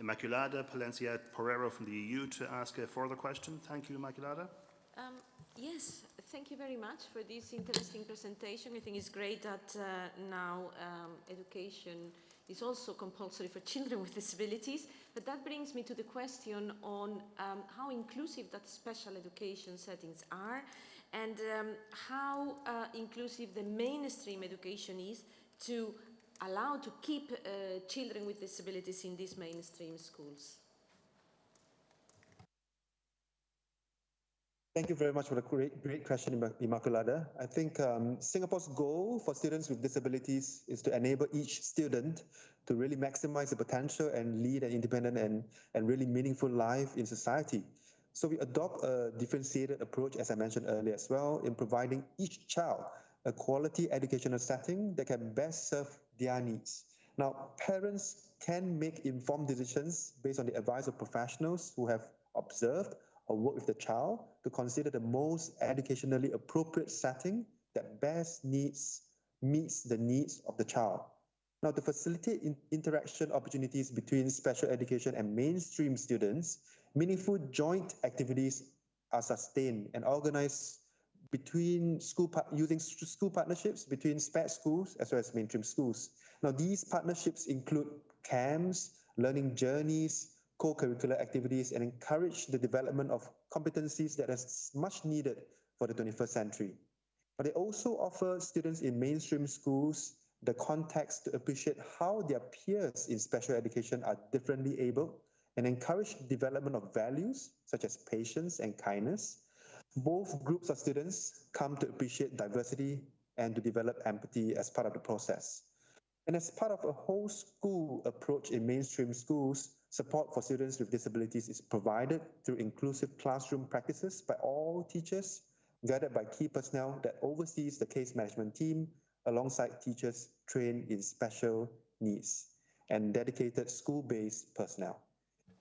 Inmaculada Placencia Porrero from the EU to ask a further question. Thank you, Inmaculada. Um, yes, thank you very much for this interesting presentation. I think it's great that uh, now um, education is also compulsory for children with disabilities. But that brings me to the question on um, how inclusive that special education settings are and um, how uh, inclusive the mainstream education is to allow to keep uh, children with disabilities in these mainstream schools. Thank you very much for the great, great question, Imma- Inmaculada. I think um, Singapore's goal for students with disabilities is to enable each student to really maximize the potential and lead an independent and, and really meaningful life in society. So we adopt a differentiated approach, as I mentioned earlier as well, in providing each child a quality educational setting that can best serve their needs. Now, parents can make informed decisions based on the advice of professionals who have observed or work with the child to consider the most educationally appropriate setting that best needs meets the needs of the child. Now, to facilitate in- interaction opportunities between special education and mainstream students, meaningful joint activities are sustained and organized between school using school partnerships between SPED schools as well as mainstream schools. Now, these partnerships include camps, learning journeys, co-curricular activities, and encourage the development of competencies that is much needed for the 21st century. But they also offer students in mainstream schools the context to appreciate how their peers in special education are differently able and encourage development of values such as patience and kindness. Both groups of students come to appreciate diversity and to develop empathy as part of the process. And as part of a whole school approach in mainstream schools, support for students with disabilities is provided through inclusive classroom practices by all teachers, guided by key personnel that oversees the case management team alongside teachers trained in special needs and dedicated school-based personnel.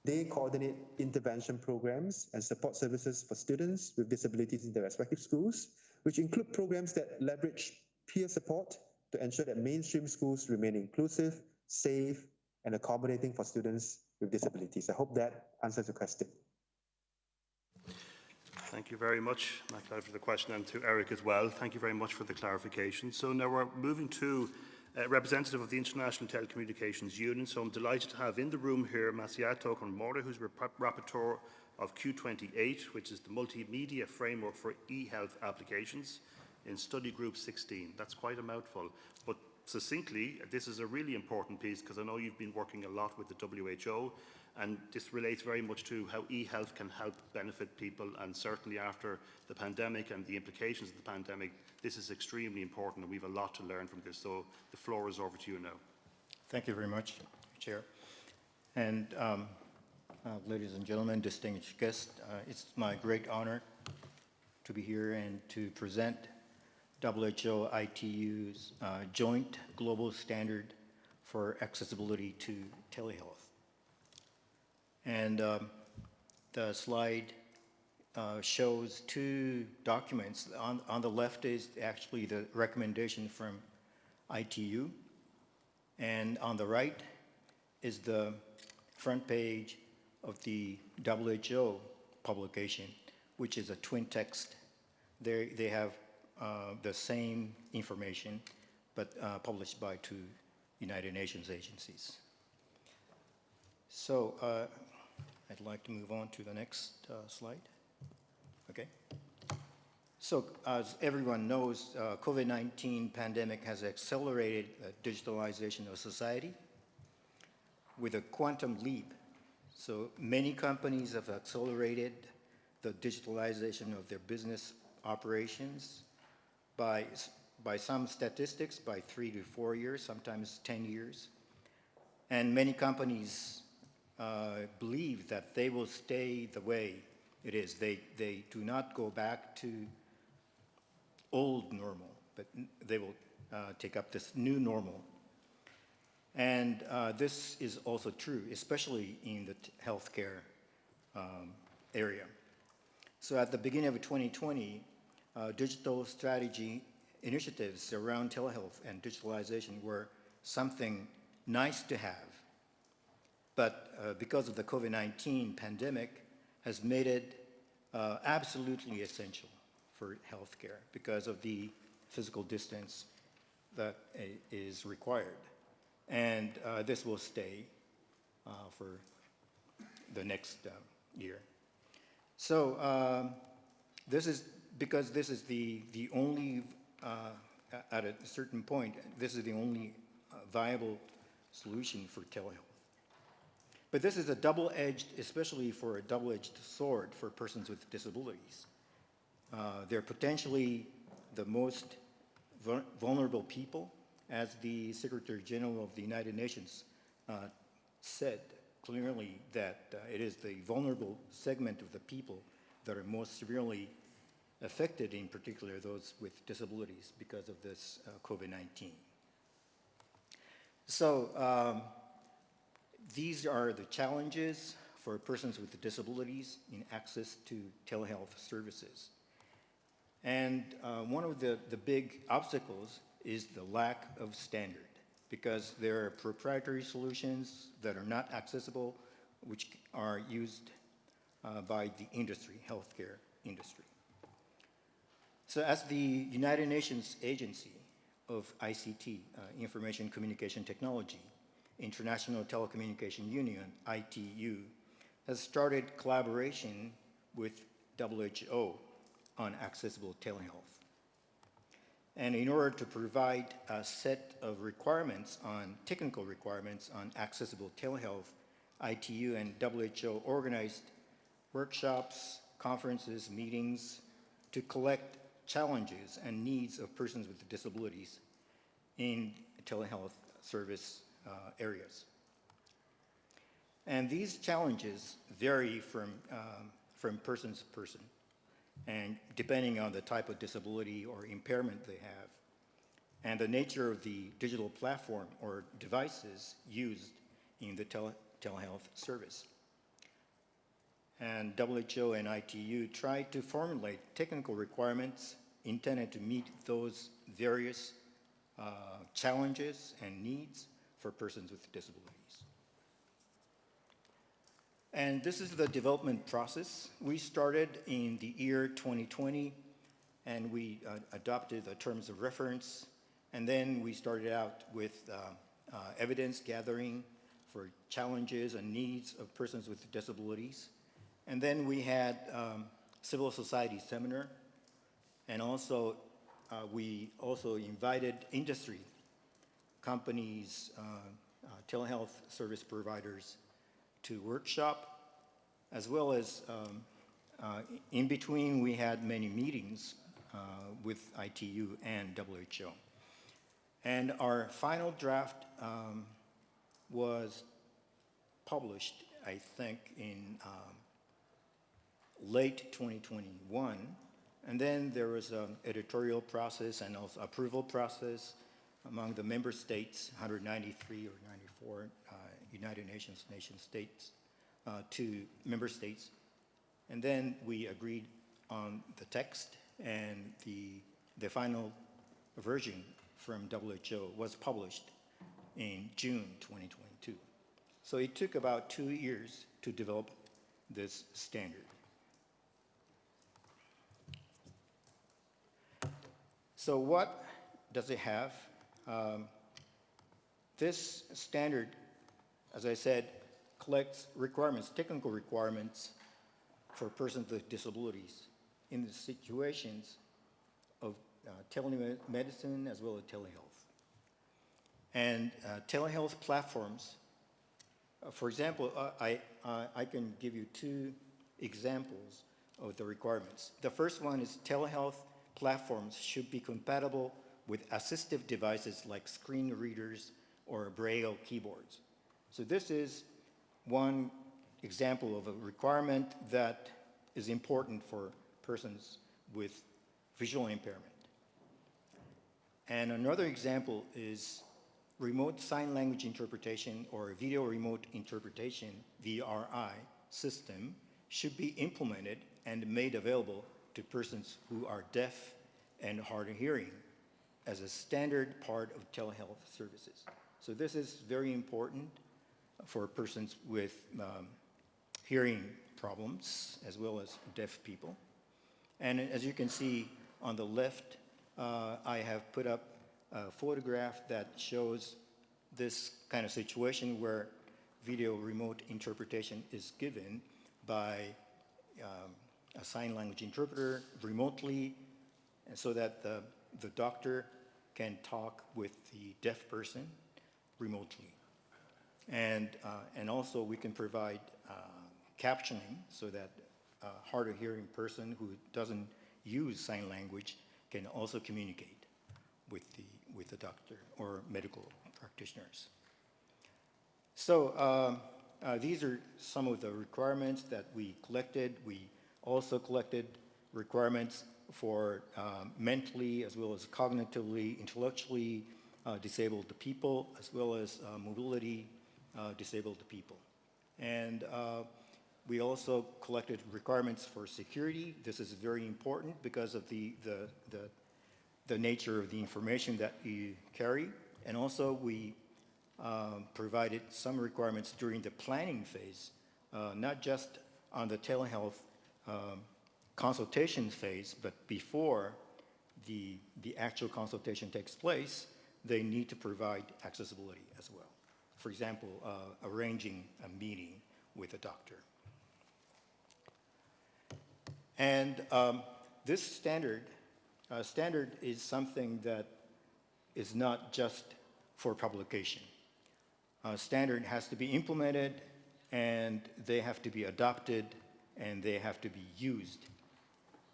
They coordinate intervention programs and support services for students with disabilities in their respective schools, which include programs that leverage peer support to ensure that mainstream schools remain inclusive, safe, and accommodating for students with disabilities. I hope that answers your question. Thank you very much, Macleod, for the question, and to Eric as well. Thank you very much for the clarification. So now we're moving to a representative of the International Telecommunications Union. So I'm delighted to have in the room here Masahito Kawamori, who's rap- rapporteur of Q28, which is the multimedia framework for e-health applications in study group 16. That's quite a mouthful, but succinctly, this is a really important piece because I know you've been working a lot with the WHO and this relates very much to how e-health can help benefit people and certainly after the pandemic and the implications of the pandemic, this is extremely important and we have a lot to learn from this. So the floor is over to you now. Thank you very much, Chair. And um, uh, ladies and gentlemen, distinguished guests, uh, it's my great honor to be here and to present WHO ITU's uh, joint global standard for accessibility to telehealth. And um, the slide uh, shows two documents. On, on the left is actually the recommendation from ITU, and on the right is the front page of the WHO publication, which is a twin text. They, they have the same information, but uh, published by two United Nations agencies. So uh, I'd like to move on to the next uh, slide. Okay. So as everyone knows, uh, COVID-19 pandemic has accelerated the digitalization of society with a quantum leap. So many companies have accelerated the digitalization of their business operations by, by some statistics, by three to four years, sometimes 10 years. And many companies uh, believe that they will stay the way it is. They, they do not go back to old normal, but they will uh, take up this new normal. And uh, this is also true, especially in the healthcare um, area. So at the beginning of 2020, uh, digital strategy initiatives around telehealth and digitalization were something nice to have. But uh, because of the COVID-19 pandemic has made it uh, absolutely essential for healthcare because of the physical distance that is required. And uh, this will stay uh, for the next um, year. So um, this is, because this is the, the only, uh, at a certain point, this is the only uh, viable solution for telehealth. But this is a double-edged, especially for a double-edged sword for persons with disabilities. Uh, They're potentially the most vul- vulnerable people, as the Secretary General of the United Nations uh, said clearly that uh, it is the vulnerable segment of the people that are most severely affected, in particular those with disabilities because of this uh, COVID-19. So um, these are the challenges for persons with disabilities in access to telehealth services. And uh, one of the, the big obstacles is the lack of standard, because there are proprietary solutions that are not accessible, which are used uh, by the industry, healthcare industry. So as the United Nations Agency of ICT, uh, Information Communication Technology, International Telecommunication Union, ITU, has started collaboration with WHO on accessible telehealth. And in order to provide a set of requirements on, technical requirements on accessible telehealth, ITU and WHO organized workshops, conferences, meetings to collect challenges and needs of persons with disabilities in telehealth service uh, areas. And these challenges vary from, um, from person to person, and depending on the type of disability or impairment they have, and the nature of the digital platform or devices used in the tele telehealth service. And WHO and ITU tried to formulate technical requirements intended to meet those various uh, challenges and needs for persons with disabilities. And this is the development process. We started in the year 2020, and we uh, adopted the terms of reference, and then we started out with uh, uh, evidence gathering for challenges and needs of persons with disabilities. And then we had um, civil society seminar, and also uh, we also invited industry companies, uh, uh, telehealth service providers to workshop, as well as um, uh, in between we had many meetings uh, with ITU and WHO. And our final draft um, was published, I think, in um, late 2021. And then there was an editorial process and also approval process among the member states, 193 or 94 uh, United Nations nation states, uh, to member states. And then we agreed on the text and the, the final version from WHO was published in June 2022. So it took about two years to develop this standard. So what does it have? Um, this standard, as I said, collects requirements, technical requirements for persons with disabilities in the situations of uh, telemedicine as well as telehealth. And uh, telehealth platforms, uh, for example, uh, I, uh, I can give you two examples of the requirements. The first one is telehealth platforms should be compatible with assistive devices like screen readers or braille keyboards. So this is one example of a requirement that is important for persons with visual impairment. And another example is remote sign language interpretation or video remote interpretation, VRI, system should be implemented and made available to persons who are deaf and hard of hearing as a standard part of telehealth services. So this is very important for persons with um, hearing problems as well as deaf people. And as you can see on the left, uh, I have put up a photograph that shows this kind of situation where video remote interpretation is given by um, a sign language interpreter remotely and so that the, the doctor can talk with the deaf person remotely. And, uh, and also we can provide uh, captioning so that a hard of hearing person who doesn't use sign language can also communicate with the, with the doctor or medical practitioners. So um, uh, these are some of the requirements that we collected. We also collected requirements for um, mentally as well as cognitively, intellectually uh, disabled people, as well as uh, mobility uh, disabled people. And uh, we also collected requirements for security. This is very important because of the, the, the, the nature of the information that you carry. And also we um, provided some requirements during the planning phase, uh, not just on the telehealth um, consultation phase, but before the, the actual consultation takes place, they need to provide accessibility as well. For example, uh, arranging a meeting with a doctor. And um, this standard, uh, standard is something that is not just for publication. Uh, standard has to be implemented and they have to be adopted and they have to be used.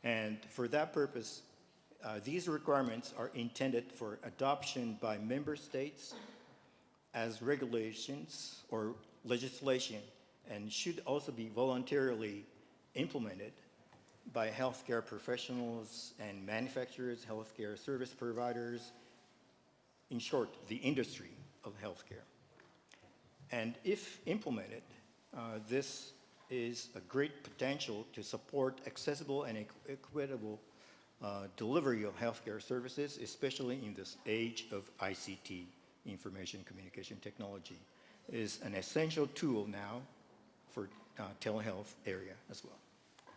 And for that purpose, uh, these requirements are intended for adoption by member states as regulations or legislation and should also be voluntarily implemented by healthcare professionals and manufacturers, healthcare service providers, in short, the industry of healthcare. And if implemented, uh, this is a great potential to support accessible and equitable uh, delivery of healthcare services, especially in this age of ICT, information communication technology, is an essential tool now for uh, telehealth area as well.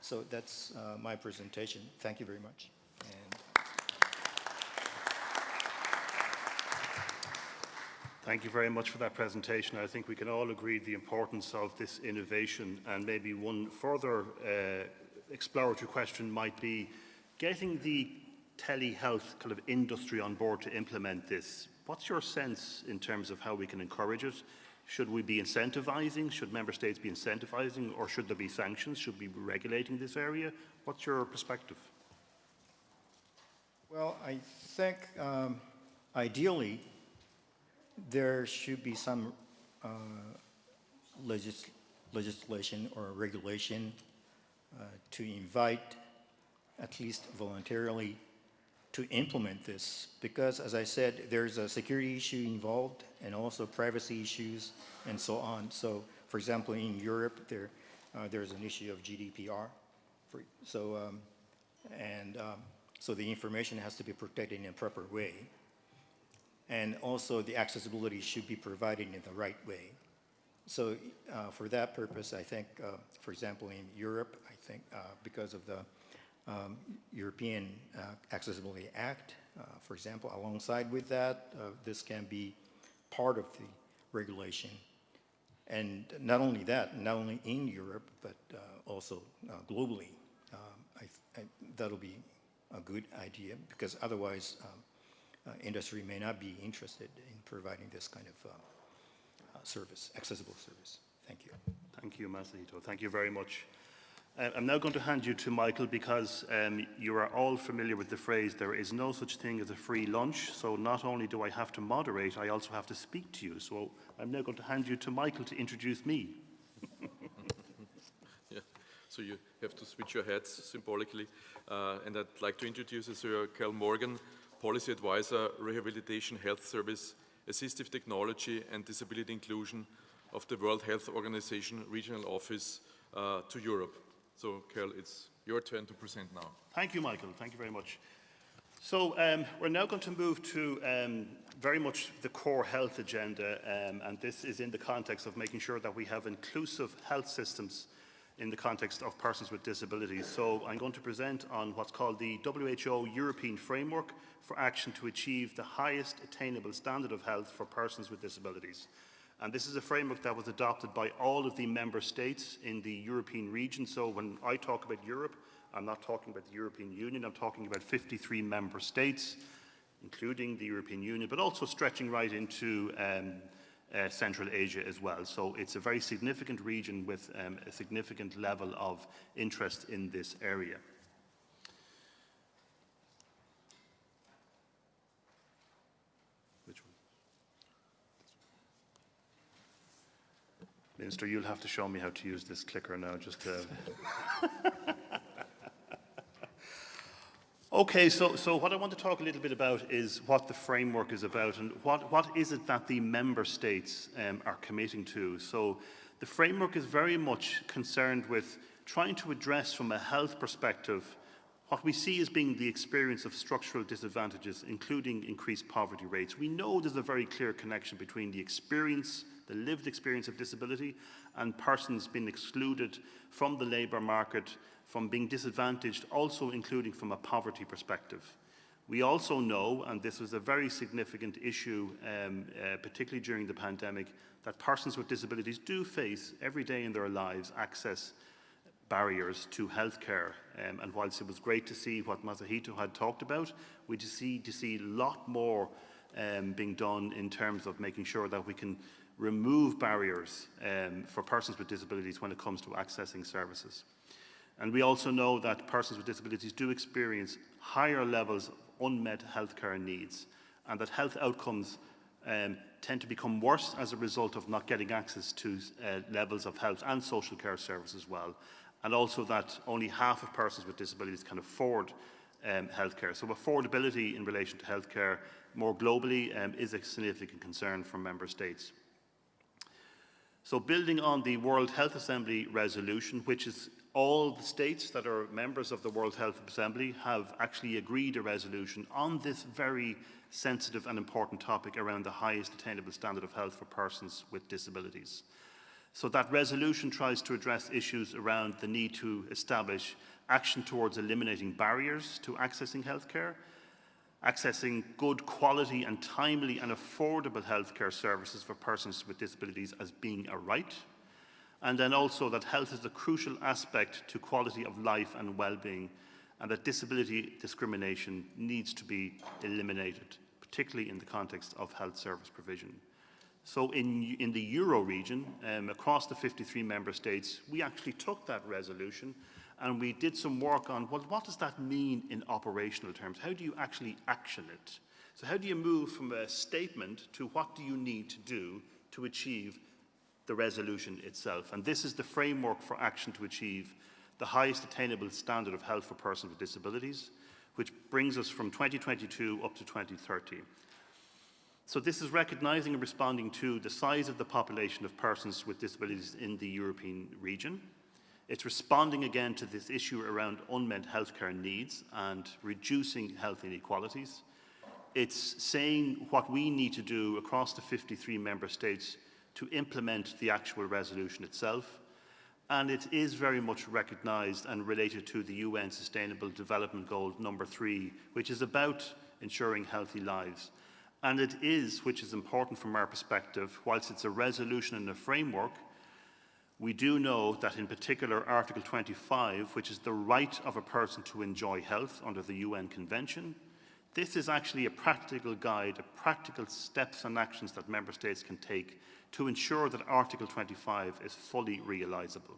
So that's uh, my presentation. Thank you very much. And Thank you very much for that presentation. I think we can all agree the importance of this innovation and maybe one further uh, exploratory question might be getting the telehealth kind of industry on board to implement this. What's your sense in terms of how we can encourage it? Should we be incentivizing? Should member states be incentivizing or should there be sanctions? Should we be regulating this area? What's your perspective? Well, I think um, ideally there should be some uh, legis legislation or regulation uh, to invite, at least voluntarily, to implement this because, as I said, there's a security issue involved and also privacy issues and so on. So, for example, in Europe, there uh, there's an issue of GDPR. For, so, um, and um, so the information has to be protected in a proper way. And also the accessibility should be provided in the right way. So uh, for that purpose, I think, uh, for example, in Europe, I think uh, because of the um, European uh, Accessibility Act, uh, for example, alongside with that, uh, this can be part of the regulation. And not only that, not only in Europe, but also globally, um, I, I, that'll be a good idea because otherwise um, industry may not be interested in providing this kind of uh, uh, service, accessible service. Thank you. Thank you, Masahito. Thank you very much. Uh, I'm now going to hand you to Michael because um, you are all familiar with the phrase, there is no such thing as a free lunch. So not only do I have to moderate, I also have to speak to you. So I'm now going to hand you to Michael to introduce me. *laughs* yeah. So you have to switch your hats symbolically. Uh, and I'd like to introduce Sir Cal Morgan, Policy Advisor, Rehabilitation Health Service Assistive Technology and Disability Inclusion of the World Health Organization Regional Office uh, to Europe. So, Cathal, it's your turn to present now. Thank you, Michael. Thank you very much. So um, we're now going to move to um, very much the core health agenda, um, and this is in the context of making sure that we have inclusive health systems in the context of persons with disabilities. So I'm going to present on what's called the WHO European Framework for Action to Achieve the Highest Attainable Standard of Health for Persons with Disabilities. And this is a framework that was adopted by all of the member states in the European region. So when I talk about Europe, I'm not talking about the European Union, I'm talking about 53 member states, including the European Union, but also stretching right into um, uh, Central Asia as well. So it's a very significant region with um, a significant level of interest in this area. Which one? Minister, you'll have to show me how to use this clicker now, just to... *laughs* Okay, so, so what I want to talk a little bit about is what the framework is about and what, what is it that the member states um, are committing to. So the framework is very much concerned with trying to address from a health perspective what we see as being the experience of structural disadvantages, including increased poverty rates. We know there's a very clear connection between the experience, the lived experience of disability, and persons being excluded from the labour market from being disadvantaged, also including from a poverty perspective. We also know, and this was a very significant issue, um, uh, particularly during the pandemic, that persons with disabilities do face every day in their lives access barriers to healthcare. Um, and whilst it was great to see what Masahito had talked about, we just see to see a lot more um, being done in terms of making sure that we can remove barriers um, for persons with disabilities when it comes to accessing services. And we also know that persons with disabilities do experience higher levels of unmet healthcare needs and that health outcomes um, tend to become worse as a result of not getting access to uh, levels of health and social care services as well. And also that only half of persons with disabilities can afford um, healthcare. So affordability in relation to healthcare more globally um, is a significant concern for member states. So building on the World Health Assembly resolution, which is all the states that are members of the World Health Assembly have actually agreed a resolution on this very sensitive and important topic around the highest attainable standard of health for persons with disabilities. So that resolution tries to address issues around the need to establish action towards eliminating barriers to accessing healthcare, accessing good quality and timely and affordable healthcare services for persons with disabilities as being a right, and then also that health is a crucial aspect to quality of life and well-being, and that disability discrimination needs to be eliminated, particularly in the context of health service provision. So in, in the Euro region, um, across the 53 member states, we actually took that resolution and we did some work on, well, what does that mean in operational terms? How do you actually action it? So how do you move from a statement to what do you need to do to achieve the resolution itself. And this is the framework for action to achieve the highest attainable standard of health for persons with disabilities, which brings us from 2022 up to 2030. So this is recognising and responding to the size of the population of persons with disabilities in the European region. It's responding again to this issue around unmet healthcare needs and reducing health inequalities. It's saying what we need to do across the 53 member states to implement the actual resolution itself. And it is very much recognised and related to the UN Sustainable Development Goal number three, which is about ensuring healthy lives. And it is, which is important from our perspective, whilst it's a resolution and a framework, we do know that in particular Article 25, which is the right of a person to enjoy health under the UN Convention, this is actually a practical guide, a practical steps and actions that member states can take to ensure that Article 25 is fully realisable.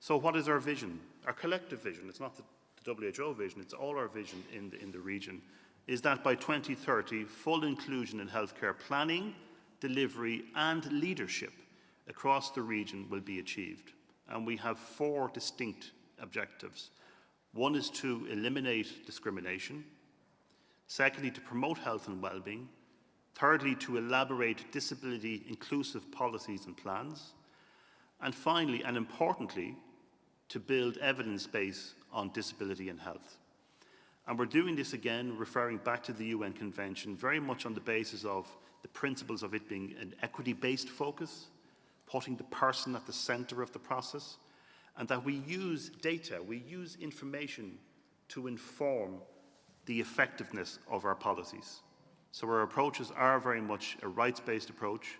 So what is our vision? Our collective vision, it's not the, the WHO vision, it's all our vision in the, in the region, is that by 2030, full inclusion in healthcare planning, delivery and leadership across the region will be achieved. And we have four distinct objectives. One is to eliminate discrimination. Secondly, to promote health and well-being. Thirdly, to elaborate disability inclusive policies and plans. And finally, and importantly, to build evidence base on disability and health. And we're doing this again, referring back to the UN Convention, very much on the basis of the principles of it being an equity-based focus, putting the person at the centre of the process, and that we use data, we use information to inform the effectiveness of our policies. So our approaches are very much a rights-based approach,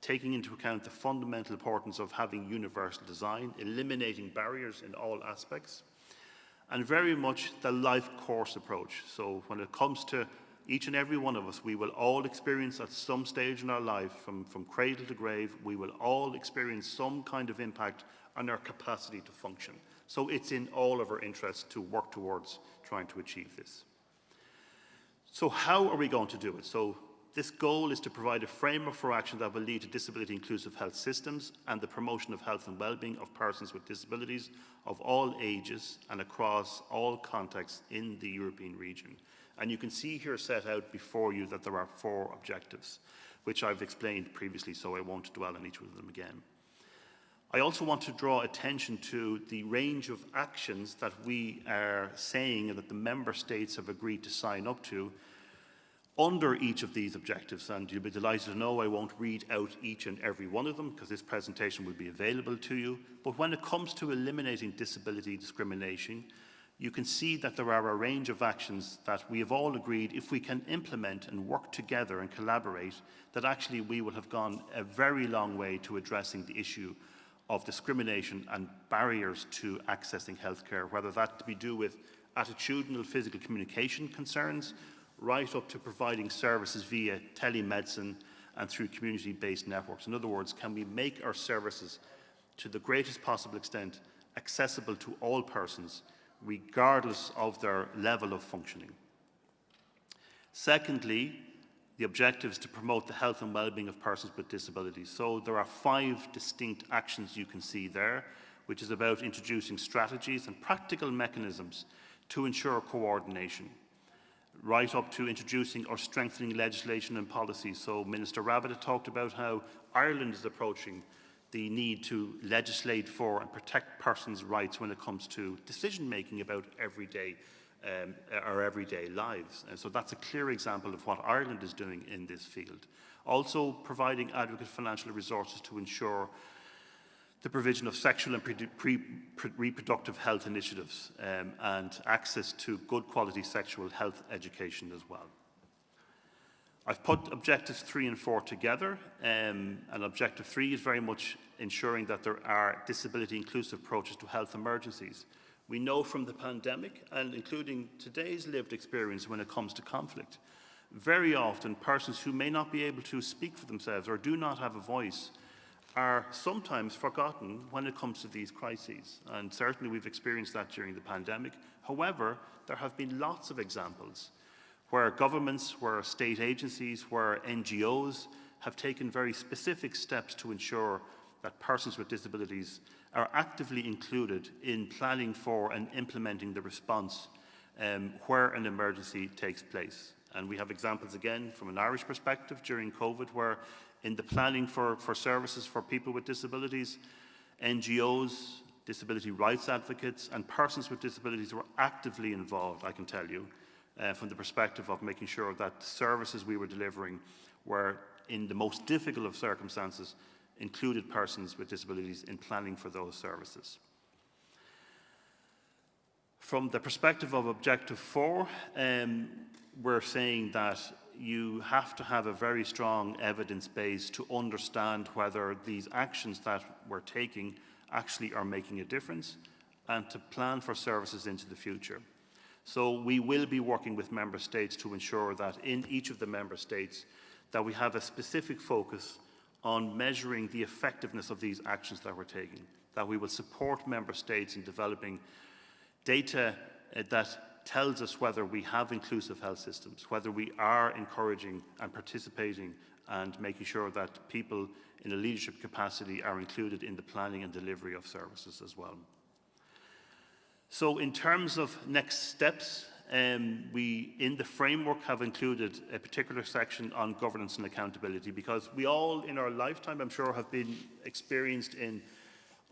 taking into account the fundamental importance of having universal design, eliminating barriers in all aspects, and very much the life course approach. So when it comes to each and every one of us, we will all experience at some stage in our life, from, from cradle to grave, we will all experience some kind of impact on our capacity to function. So it's in all of our interests to work towards trying to achieve this. So how are we going to do it? So this goal is to provide a framework for action that will lead to disability inclusive health systems and the promotion of health and well-being of persons with disabilities of all ages and across all contexts in the European region. And you can see here set out before you that there are four objectives, which I've explained previously, so I won't dwell on each of them again. I also want to draw attention to the range of actions that we are saying and that the member states have agreed to sign up to under each of these objectives. And you'll be delighted to know I won't read out each and every one of them because this presentation will be available to you. But when it comes to eliminating disability discrimination, you can see that there are a range of actions that we have all agreed if we can implement and work together and collaborate, that actually we will have gone a very long way to addressing the issue of discrimination and barriers to accessing healthcare, whether that be do with attitudinal physical communication concerns, right up to providing services via telemedicine and through community-based networks. In other words, can we make our services to the greatest possible extent accessible to all persons, regardless of their level of functioning? Secondly, the objective is to promote the health and well-being of persons with disabilities. So there are five distinct actions you can see there, which is about introducing strategies and practical mechanisms to ensure coordination, right up to introducing or strengthening legislation and policy. So Minister Rabbitte talked about how Ireland is approaching the need to legislate for and protect persons' rights when it comes to decision making about everyday um, our everyday lives. And so that's a clear example of what Ireland is doing in this field. Also providing adequate financial resources to ensure the provision of sexual and pre pre reproductive health initiatives um, and access to good quality sexual health education as well. I've put objectives three and four together, um, and objective three is very much ensuring that there are disability inclusive approaches to health emergencies. We know from the pandemic, and including today's lived experience when it comes to conflict, very often persons who may not be able to speak for themselves or do not have a voice are sometimes forgotten when it comes to these crises. And certainly we've experienced that during the pandemic. However, there have been lots of examples where governments, where state agencies, where NGOs have taken very specific steps to ensure that persons with disabilities are actively included in planning for and implementing the response um, where an emergency takes place. And we have examples again from an Irish perspective during COVID where in the planning for, for services for people with disabilities, NGOs, disability rights advocates and persons with disabilities were actively involved, I can tell you, uh, from the perspective of making sure that services we were delivering were in the most difficult of circumstances included persons with disabilities in planning for those services. From the perspective of Objective 4, um, we're saying that you have to have a very strong evidence base to understand whether these actions that we're taking actually are making a difference and to plan for services into the future. So we will be working with member states to ensure that in each of the member states that we have a specific focus on measuring the effectiveness of these actions that we're taking, that we will support member states in developing data uh, that tells us whether we have inclusive health systems, whether we are encouraging and participating and making sure that people in a leadership capacity are included in the planning and delivery of services as well. So in terms of next steps, um, we, in the framework, have included a particular section on governance and accountability because we all, in our lifetime, I'm sure, have been experienced in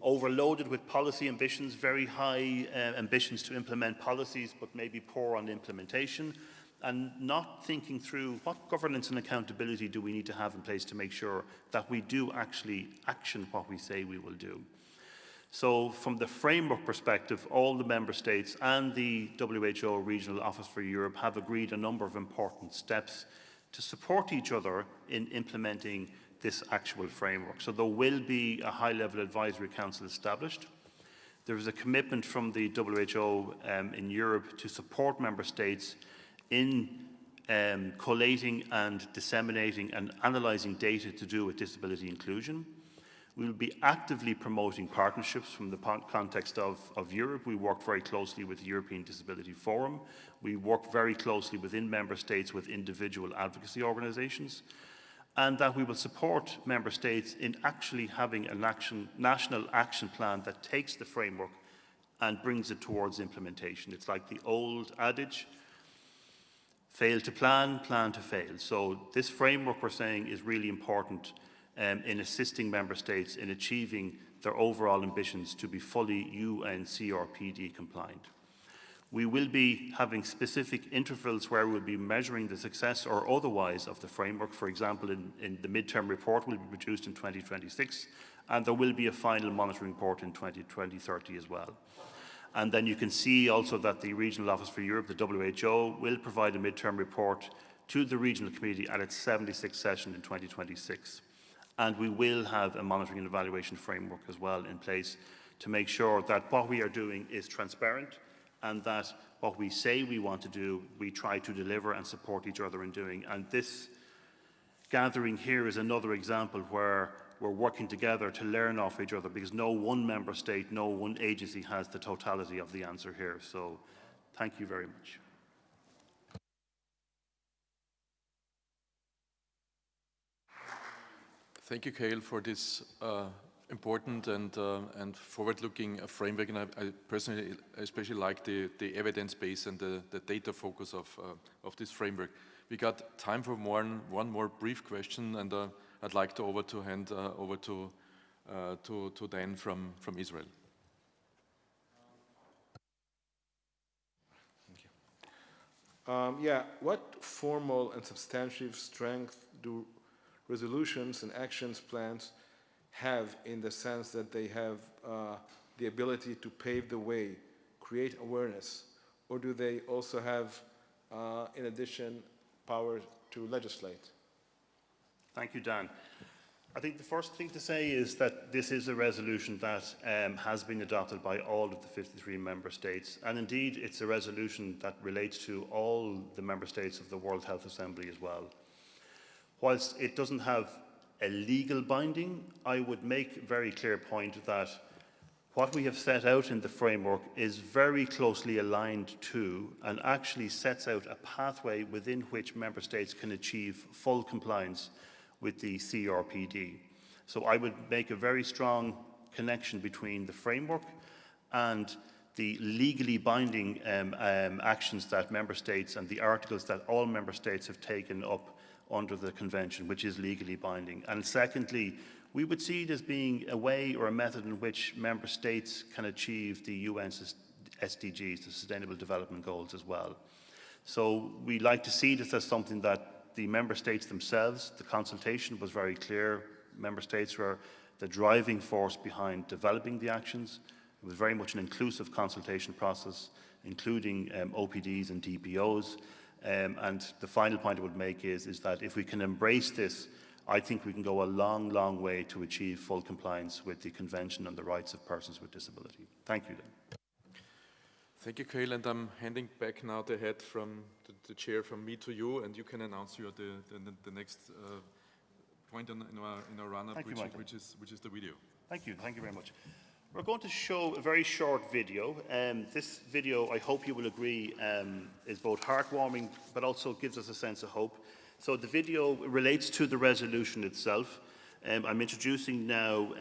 overloaded with policy ambitions, very high uh, ambitions to implement policies, but maybe poor on implementation, and not thinking through what governance and accountability do we need to have in place to make sure that we do actually action what we say we will do. So from the framework perspective, all the member states and the WHO Regional Office for Europe have agreed a number of important steps to support each other in implementing this actual framework. So there will be a high-level advisory council established. There is a commitment from the WHO um, in Europe to support member states in um, collating and disseminating and analysing data to do with disability inclusion. We will be actively promoting partnerships from the context of, of Europe. We work very closely with the European Disability Forum. We work very closely within member states with individual advocacy organisations and that we will support member states in actually having a action, national action plan that takes the framework and brings it towards implementation. It's like the old adage, fail to plan, plan to fail. So this framework we're saying is really important um, in assisting member states in achieving their overall ambitions to be fully UN CRPD compliant. We will be having specific intervals where we'll be measuring the success or otherwise of the framework. For example, in, in the midterm report will be produced in 2026, and there will be a final monitoring report in 2030 as well. And then you can see also that the Regional Office for Europe, the WHO, will provide a midterm report to the Regional Committee at its 76th session in 2026. And we will have a monitoring and evaluation framework as well in place to make sure that what we are doing is transparent, and that what we say we want to do, we try to deliver and support each other in doing. And this gathering here is another example where we're working together to learn off each other because no one member state, no one agency has the totality of the answer here. So thank you very much. Thank you, Cathal, for this uh, important and, uh, and forward-looking uh, framework, and I, I, personally especially like the, the evidence base and the, the data focus of, uh, of this framework. We got time for one, one more brief question, and uh, I'd like to over to hand uh, over to, to, to Dan from, from Israel. Um, yeah, what formal and substantive strength do resolutions and actions plans have in the sense that they have uh, the ability to pave the way, create awareness, or do they also have, uh, in addition, power to legislate? Thank you, Dan. I think the first thing to say is that this is a resolution that um, has been adopted by all of the 53 member states, and indeed it's a resolution that relates to all the member states of the World Health Assembly as well. Whilst it doesn't have a legal binding, I would make a very clear point that what we have set out in the framework is very closely aligned to and actually sets out a pathway within which member states can achieve full compliance with the CRPD. So I would make a very strong connection between the framework and the legally binding um, um, actions that member states and the articles that all member states have taken up under the convention, which is legally binding. And secondly, we would see it as being a way or a method in which member states can achieve the UN SDGs, the Sustainable Development Goals as well. So we like to see this as something that the member states themselves, the consultation was very clear, member states were the driving force behind developing the actions. It was very much an inclusive consultation process, including um, OPDs and DPOs. Um, and the final point I would make is, is that if we can embrace this, I think we can go a long, long way to achieve full compliance with the Convention on the Rights of Persons with Disability. Thank you. Then. Thank you, Cathal, and I'm handing back now the head from the, the chair from me to you, and you can announce your, the, the, the next uh, point in, in our, in our run-up, which, which, is, which is the video. Thank you. Thank you very much. We're going to show a very short video. Um, this video, I hope you will agree, um, is both heartwarming but also gives us a sense of hope. So the video relates to the resolution itself. Um, I'm introducing now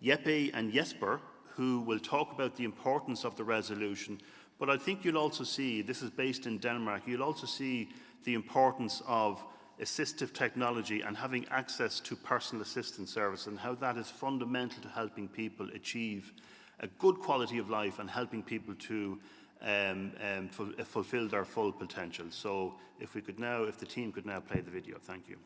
Jeppe and Jesper, who will talk about the importance of the resolution, But I think you'll also see, this is based in Denmark, you'll also see the importance of assistive technology and having access to personal assistance service and how that is fundamental to helping people achieve a good quality of life and helping people to um, um, ful fulfill their full potential. So if we could now, if the team could now play the video, thank you.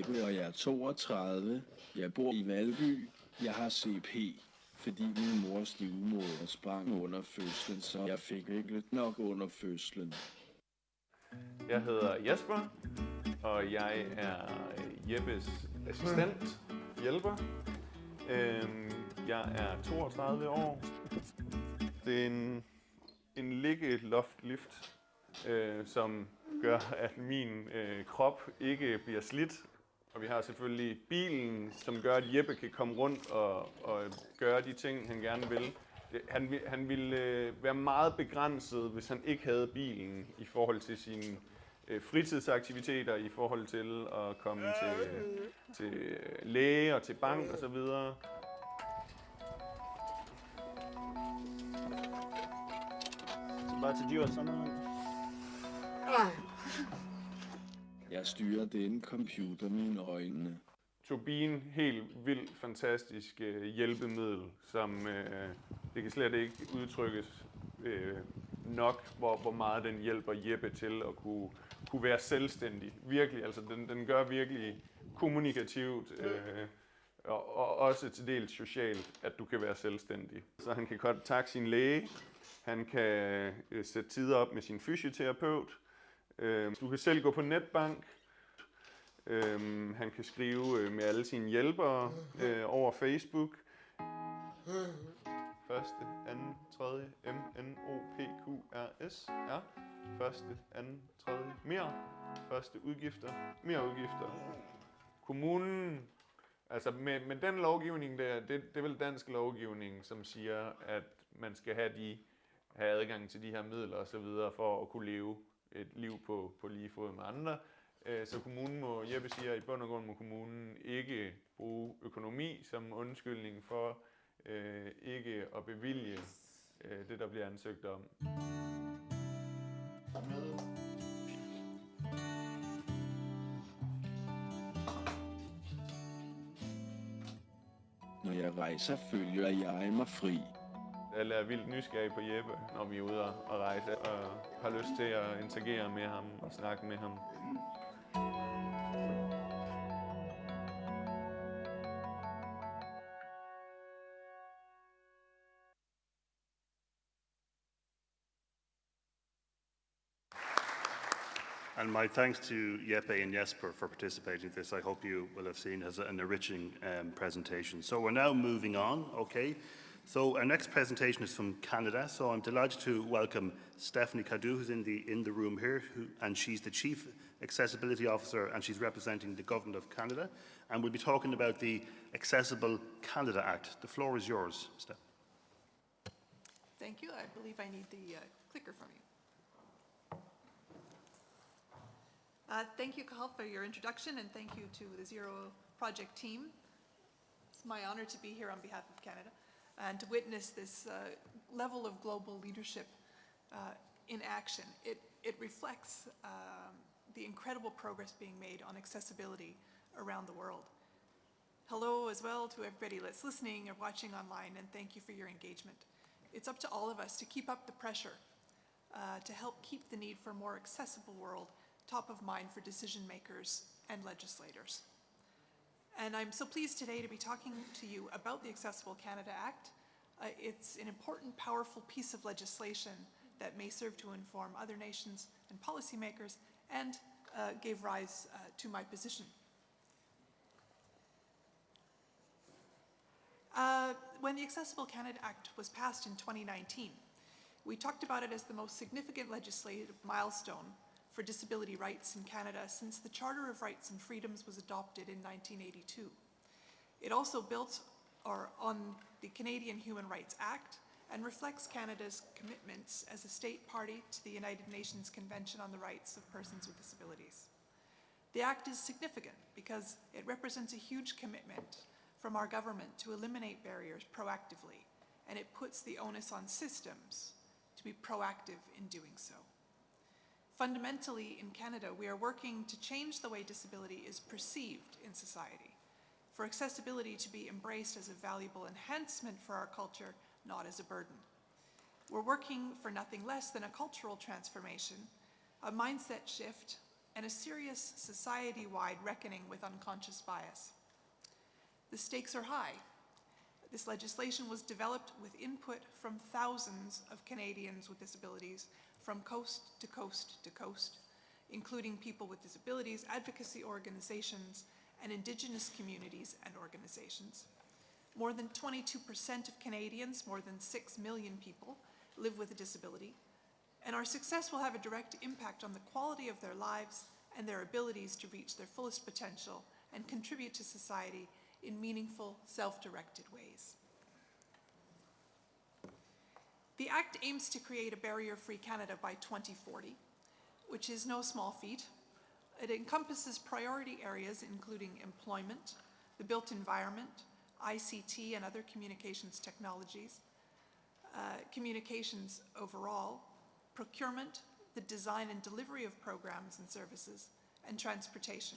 Jeppe, og jeg er 32. Jeg bor i Valby. Jeg har CP, fordi min mors livmoder sprang under fødslen, så jeg fik ikke nok under fødslen. Jeg hedder Jesper, og jeg er Jeppes assistent, hjælper. Øhm, Jeg er 32 år. Det er en, en ligge-loft-lift, øh, som gør, at min øh, krop ikke bliver slidt. Og vi har selvfølgelig bilen, som gør, at Jeppe kan komme rundt og, og gøre de ting, han gerne vil. Han, vil- han ville øh, være meget begrænset, hvis han ikke havde bilen i forhold til sine øh, fritidsaktiviteter, i forhold til at komme til, til øh, læge og til bank osv. About to do something. Jeg styrer denne computer med mine øjne. Helt vildt fantastisk øh, hjælpemiddel, som øh, det kan slet ikke udtrykkes øh, nok, hvor, hvor meget den hjælper Jeppe til at kunne, kunne være selvstændig. Virkelig, altså den, den gør virkelig kommunikativt øh, og, og også til dels socialt, at du kan være selvstændig. Så han kan kontakte sin læge, han kan øh, sætte tider op med sin fysioterapeut, øh, du kan selv gå på netbank, Øhm, han kan skrive øh, med alle sine hjælpere øh, over Facebook. Første, anden, tredje, M, N, O, P, Q, R, S, R. Første, anden, tredje, mere. Første udgifter, mere udgifter. Kommunen, altså med, med den lovgivning der, det, det er vel dansk lovgivning, som siger, at man skal have, de, have adgang til de her midler osv. for at kunne leve et liv på, på lige fod med andre. Øh, så kommunen må, Jeppe siger, at i bund og grund må kommunen ikke bruge økonomi som undskyldning for øh, ikke at bevilge øh, det, der bliver ansøgt om. Når jeg rejser, følger jeg mig fri. Alle er vildt nysgerrige på Jeppe, når vi er ude og og rejse, og har lyst til at interagere med ham og snakke med ham. And my thanks to Jeppe and Jesper for participating in this. I hope you will have seen as an enriching um, presentation. So we're now moving on, okay? So our next presentation is from Canada. So I'm delighted to welcome Stephanie Cadieux, who's in the, in the room here, who, and she's the Chief Accessibility Officer and she's representing the Government of Canada. And we'll be talking about the Accessible Canada Act. The floor is yours, Steph. Thank you. I believe I need the uh, clicker from you. Uh, Thank you, Cathal, for your introduction, and thank you to the Zero Project team. It's my honor to be here on behalf of Canada and to witness this uh, level of global leadership uh, in action. It, it reflects um, the incredible progress being made on accessibility around the world. Hello as well to everybody that's listening or watching online, and thank you for your engagement. It's up to all of us to keep up the pressure uh, to help keep the need for a more accessible world top of mind for decision makers and legislators. And I'm so pleased today to be talking to you about the Accessible Canada Act. Uh, it's an important, powerful piece of legislation that may serve to inform other nations and policymakers and uh, gave rise uh, to my position. Uh, when the Accessible Canada Act was passed in 2019, we talked about it as the most significant legislative milestone for disability rights in Canada since the Charter of Rights and Freedoms was adopted in 1982. It also built on the Canadian Human Rights Act and reflects Canada's commitments as a state party to the United Nations Convention on the Rights of Persons with Disabilities. The Act is significant because it represents a huge commitment from our government to eliminate barriers proactively, and it puts the onus on systems to be proactive in doing so. Fundamentally, in Canada, we are working to change the way disability is perceived in society, for accessibility to be embraced as a valuable enhancement for our culture, not as a burden. We're working for nothing less than a cultural transformation, a mindset shift, and a serious society-wide reckoning with unconscious bias. The stakes are high. This legislation was developed with input from thousands of Canadians with disabilities from coast to coast to coast, including people with disabilities, advocacy organizations, and Indigenous communities and organizations. More than 22% of Canadians, more than 6 million people, live with a disability, and our success will have a direct impact on the quality of their lives and their abilities to reach their fullest potential and contribute to society in meaningful, self-directed ways. The Act aims to create a barrier-free Canada by 2040, which is no small feat. It encompasses priority areas including employment, the built environment, ICT and other communications technologies, uh, communications overall, procurement, the design and delivery of programs and services, and transportation.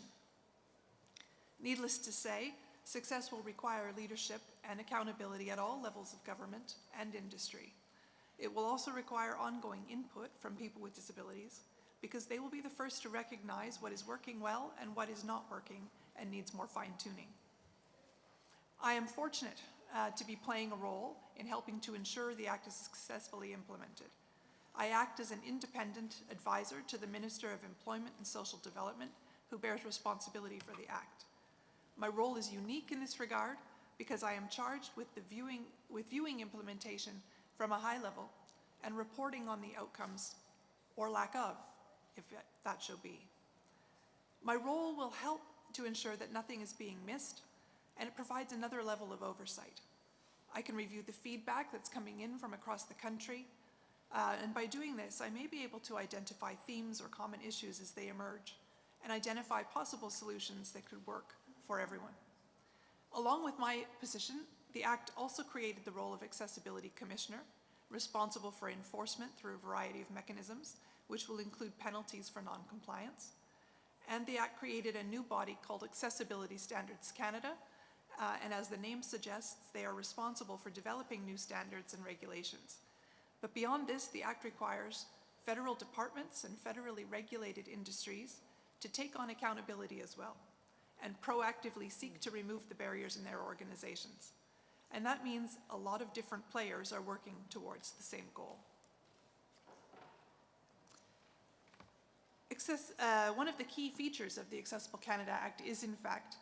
Needless to say, success will require leadership and accountability at all levels of government and industry. It will also require ongoing input from people with disabilities because they will be the first to recognize what is working well and what is not working and needs more fine-tuning. I am fortunate uh, to be playing a role in helping to ensure the Act is successfully implemented. I act as an independent advisor to the Minister of Employment and Social Development who bears responsibility for the Act. My role is unique in this regard because I am charged with, the viewing, with viewing implementation from a high level and reporting on the outcomes or lack of, if that shall be. My role will help to ensure that nothing is being missed and it provides another level of oversight. I can review the feedback that's coming in from across the country uh, and by doing this, I may be able to identify themes or common issues as they emerge and identify possible solutions that could work for everyone. Along with my position, the Act also created the role of Accessibility Commissioner, responsible for enforcement through a variety of mechanisms, which will include penalties for non-compliance. And the Act created a new body called Accessibility Standards Canada, uh, and as the name suggests, they are responsible for developing new standards and regulations. But beyond this, the Act requires federal departments and federally regulated industries to take on accountability as well and proactively seek to remove the barriers in their organizations. And that means a lot of different players are working towards the same goal. Access, uh, one of the key features of the Accessible Canada Act is, in fact,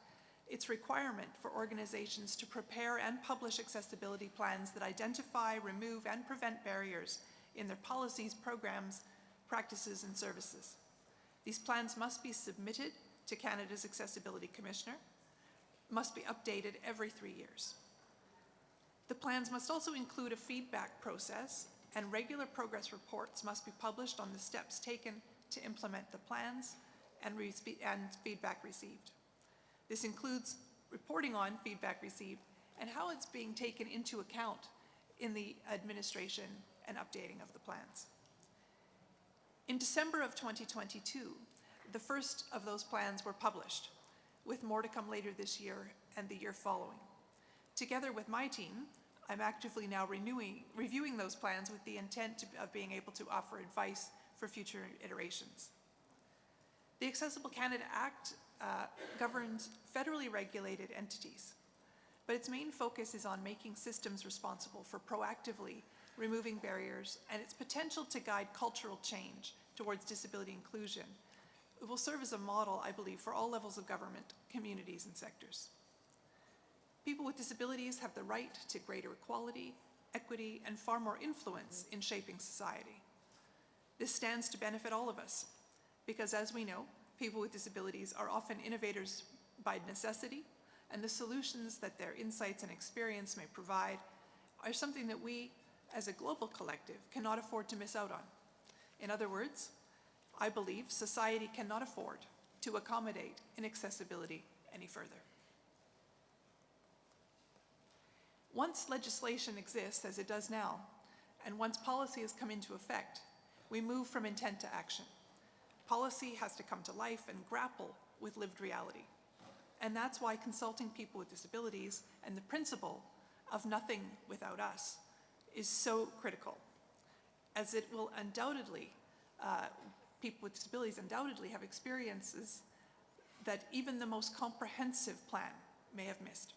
its requirement for organizations to prepare and publish accessibility plans that identify, remove, and prevent barriers in their policies, programs, practices, and services. These plans must be submitted to Canada's Accessibility Commissioner, must be updated every three years. The plans must also include a feedback process and regular progress reports must be published on the steps taken to implement the plans and, and feedback received. This includes reporting on feedback received and how it's being taken into account in the administration and updating of the plans. In December of 2022, the first of those plans were published, with more to come later this year and the year following. Together with my team, I'm actively now renewing, reviewing those plans with the intent to, of being able to offer advice for future iterations. The Accessible Canada Act uh, governs federally regulated entities, but its main focus is on making systems responsible for proactively removing barriers and its potential to guide cultural change towards disability inclusion. It will serve as a model, I believe, for all levels of government, communities, and sectors. People with disabilities have the right to greater equality, equity, and far more influence in shaping society. This stands to benefit all of us, because as we know, people with disabilities are often innovators by necessity, and the solutions that their insights and experience may provide are something that we, as a global collective, cannot afford to miss out on. In other words, I believe society cannot afford to accommodate inaccessibility any further. Once legislation exists, as it does now, and once policy has come into effect, we move from intent to action. Policy has to come to life and grapple with lived reality. And that's why consulting people with disabilities and the principle of nothing without us is so critical, as it will undoubtedly, uh, people with disabilities undoubtedly have experiences that even the most comprehensive plan may have missed.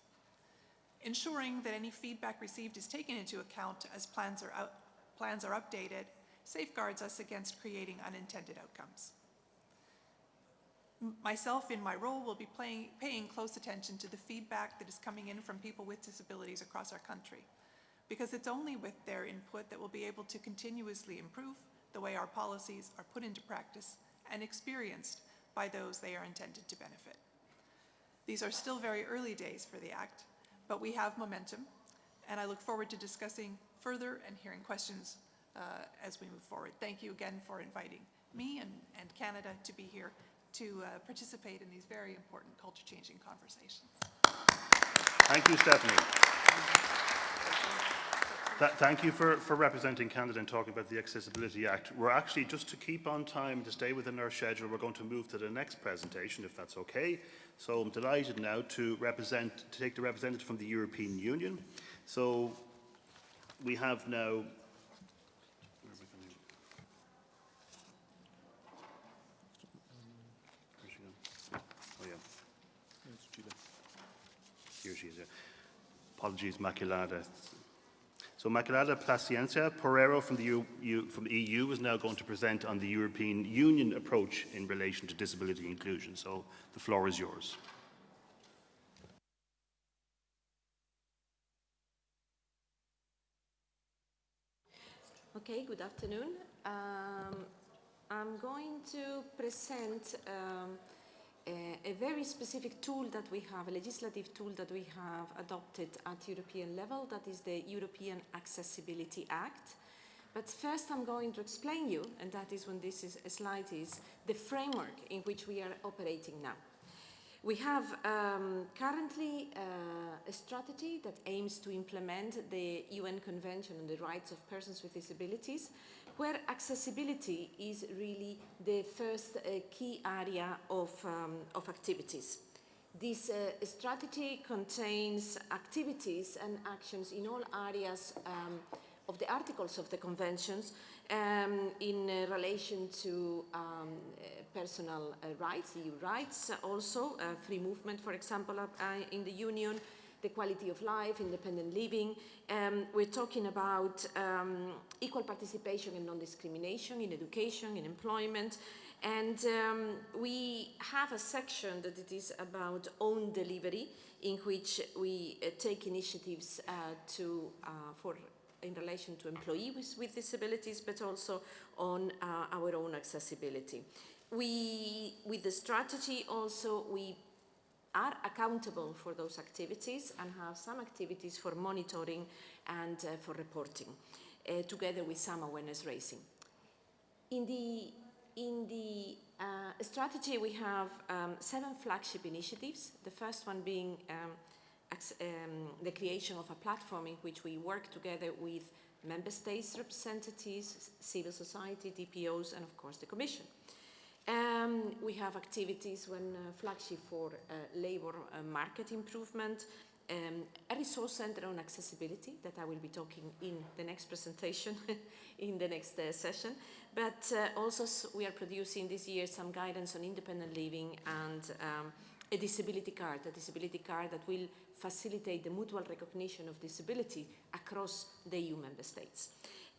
Ensuring that any feedback received is taken into account as plans are, out, plans are updated safeguards us against creating unintended outcomes. Myself, in my role, will be playing, paying close attention to the feedback that is coming in from people with disabilities across our country, because it's only with their input that we'll be able to continuously improve the way our policies are put into practice and experienced by those they are intended to benefit. These are still very early days for the Act, but we have momentum, and I look forward to discussing further and hearing questions uh, as we move forward. Thank you again for inviting me and, and Canada to be here to uh, participate in these very important culture-changing conversations. Thank you, Stephanie. Th thank you for, for representing Canada and talking about the Accessibility Act. We're actually, just to keep on time, to stay within our schedule, we're going to move to the next presentation, if that's okay. So I'm delighted now to represent, to take the representative from the European Union. So we have now Oh, yeah. Here she is, yeah. Apologies, Maculada. So Maculada Placencia Porrero from the, EU, from the EU is now going to present on the European Union approach in relation to disability inclusion. So the floor is yours. Okay, good afternoon. Um, I'm going to present um, a, a, very specific tool that we have, a legislative tool that we have adopted at European level, that is the European Accessibility Act. But first I'm going to explain you, and that is when this is, slide is, the framework in which we are operating now. We have um, currently uh, a strategy that aims to implement the UN Convention on the Rights of Persons with Disabilities, where accessibility is really the first uh, key area of, um, of activities. This uh, strategy contains activities and actions in all areas um, of the articles of the conventions um, in uh, relation to um, uh, personal uh, rights, EU rights, also uh, free movement, for example, uh, in the Union, the quality of life, independent living. Um, we're talking about um, equal participation and non-discrimination in education, in employment, and um, we have a section that it is about own delivery, in which we uh, take initiatives uh, to, uh, for in relation to employees with disabilities, but also on uh, our own accessibility. We, with the strategy also, we are accountable for those activities and have some activities for monitoring and uh, for reporting, uh, together with some awareness raising. In the, in the uh, strategy, we have um, seven flagship initiatives, the first one being um, um, the creation of a platform in which we work together with member states representatives, civil society, DPOs, and of course the Commission. Um, we have activities when uh, flagship for uh, labor uh, market improvement, um, a resource center on accessibility that I will be talking in the next presentation, *laughs* in the next uh, session. But uh, also we are producing this year some guidance on independent living and um, a disability card, a disability card that will facilitate the mutual recognition of disability across the EU member states.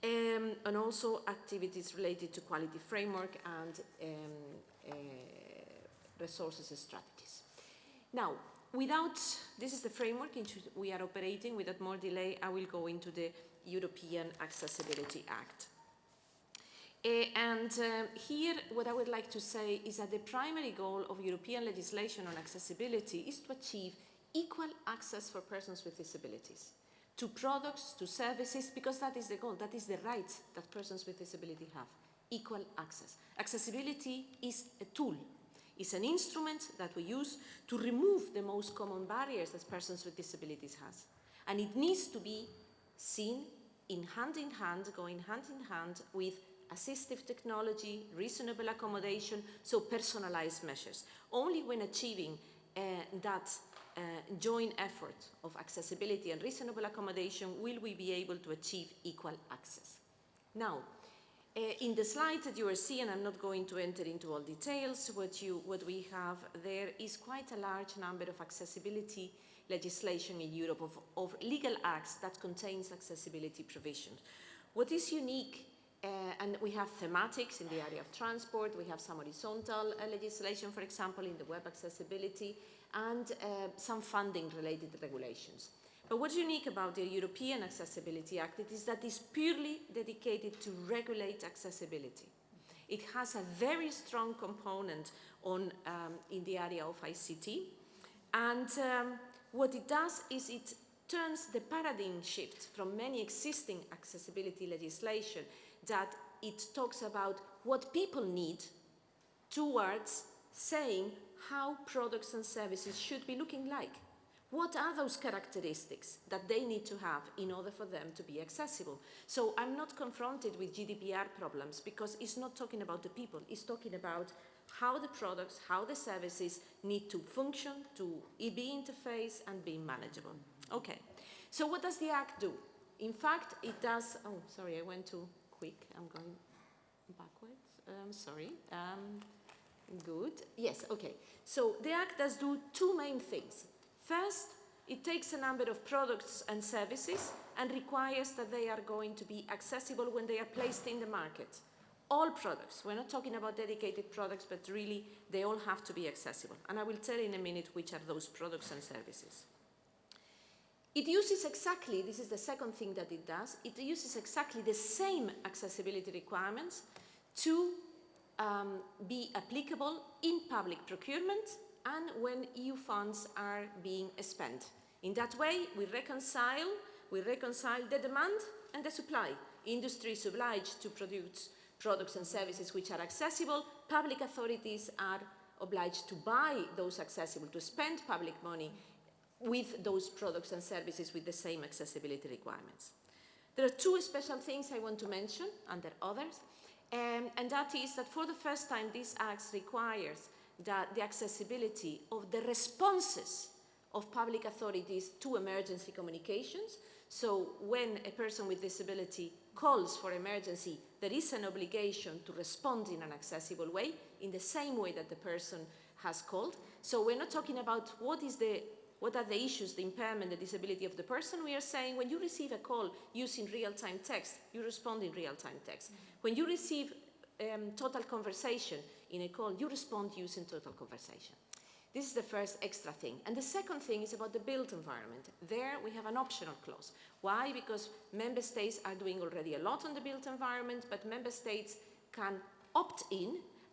Um, and also activities related to quality framework and um, uh, resources and strategies. Now, without, this is the framework in which we are operating, without more delay, I will go into the European Accessibility Act. Uh, and um, here, what I would like to say is that the primary goal of European legislation on accessibility is to achieve equal access for persons with disabilities to products, to services, because that is the goal, that is the right that persons with disability have, equal access. Accessibility is a tool, it's an instrument that we use to remove the most common barriers that persons with disabilities has. And it needs to be seen in hand in hand, going hand in hand with assistive technology, reasonable accommodation, so personalized measures. Only when achieving uh, that uh, joint effort of accessibility and reasonable accommodation will we be able to achieve equal access. Now, uh, in the slide that you are seeing, I'm not going to enter into all details, what, you, what we have there is quite a large number of accessibility legislation in Europe, of, of legal acts that contains accessibility provisions. What is unique and we have thematics in the area of transport, we have some horizontal uh, legislation, for example, in the web accessibility, and uh, some funding related regulations. But what's unique about the European Accessibility Act is that it's purely dedicated to regulate accessibility. It has a very strong component on, um, in the area of ICT. And um, what it does is it turns the paradigm shift from many existing accessibility legislation that it talks about what people need towards saying how products and services should be looking like. What are those characteristics that they need to have in order for them to be accessible? So I'm not confronted with GDPR problems because it's not talking about the people, it's talking about how the products, how the services need to function, to be interface and be manageable. Okay, so what does the Act do? In fact, it does, oh, sorry, I went too I'm going backwards, um, sorry. Um, Good. Yes, okay. So the Act does do two main things. First, it takes a number of products and services and requires that they are going to be accessible when they are placed in the market. All products, we're not talking about dedicated products, but really they all have to be accessible. And I will tell in a minute which are those products and services. It uses exactly, this is the second thing that it does, it uses exactly the same accessibility requirements to um, be applicable in public procurement and when EU funds are being spent. In that way, we reconcile, we reconcile the demand and the supply. Industry is obliged to produce products and services which are accessible. Public authorities are obliged to buy those accessible, to spend public money with those products and services with the same accessibility requirements. There are two special things I want to mention, are others. Um, and that is that for the first time this Act requires that the accessibility of the responses of public authorities to emergency communications. So when a person with disability calls for emergency, there is an obligation to respond in an accessible way, in the same way that the person has called. So we're not talking about what is the what are the issues, the impairment, the disability of the person? We are saying when you receive a call using real-time text, you respond in real-time text. Mm -hmm. When you receive um, total conversation in a call, you respond using total conversation. This is the first extra thing. And the second thing is about the built environment. There we have an optional clause. Why? Because member states are doing already a lot on the built environment, but member states can opt in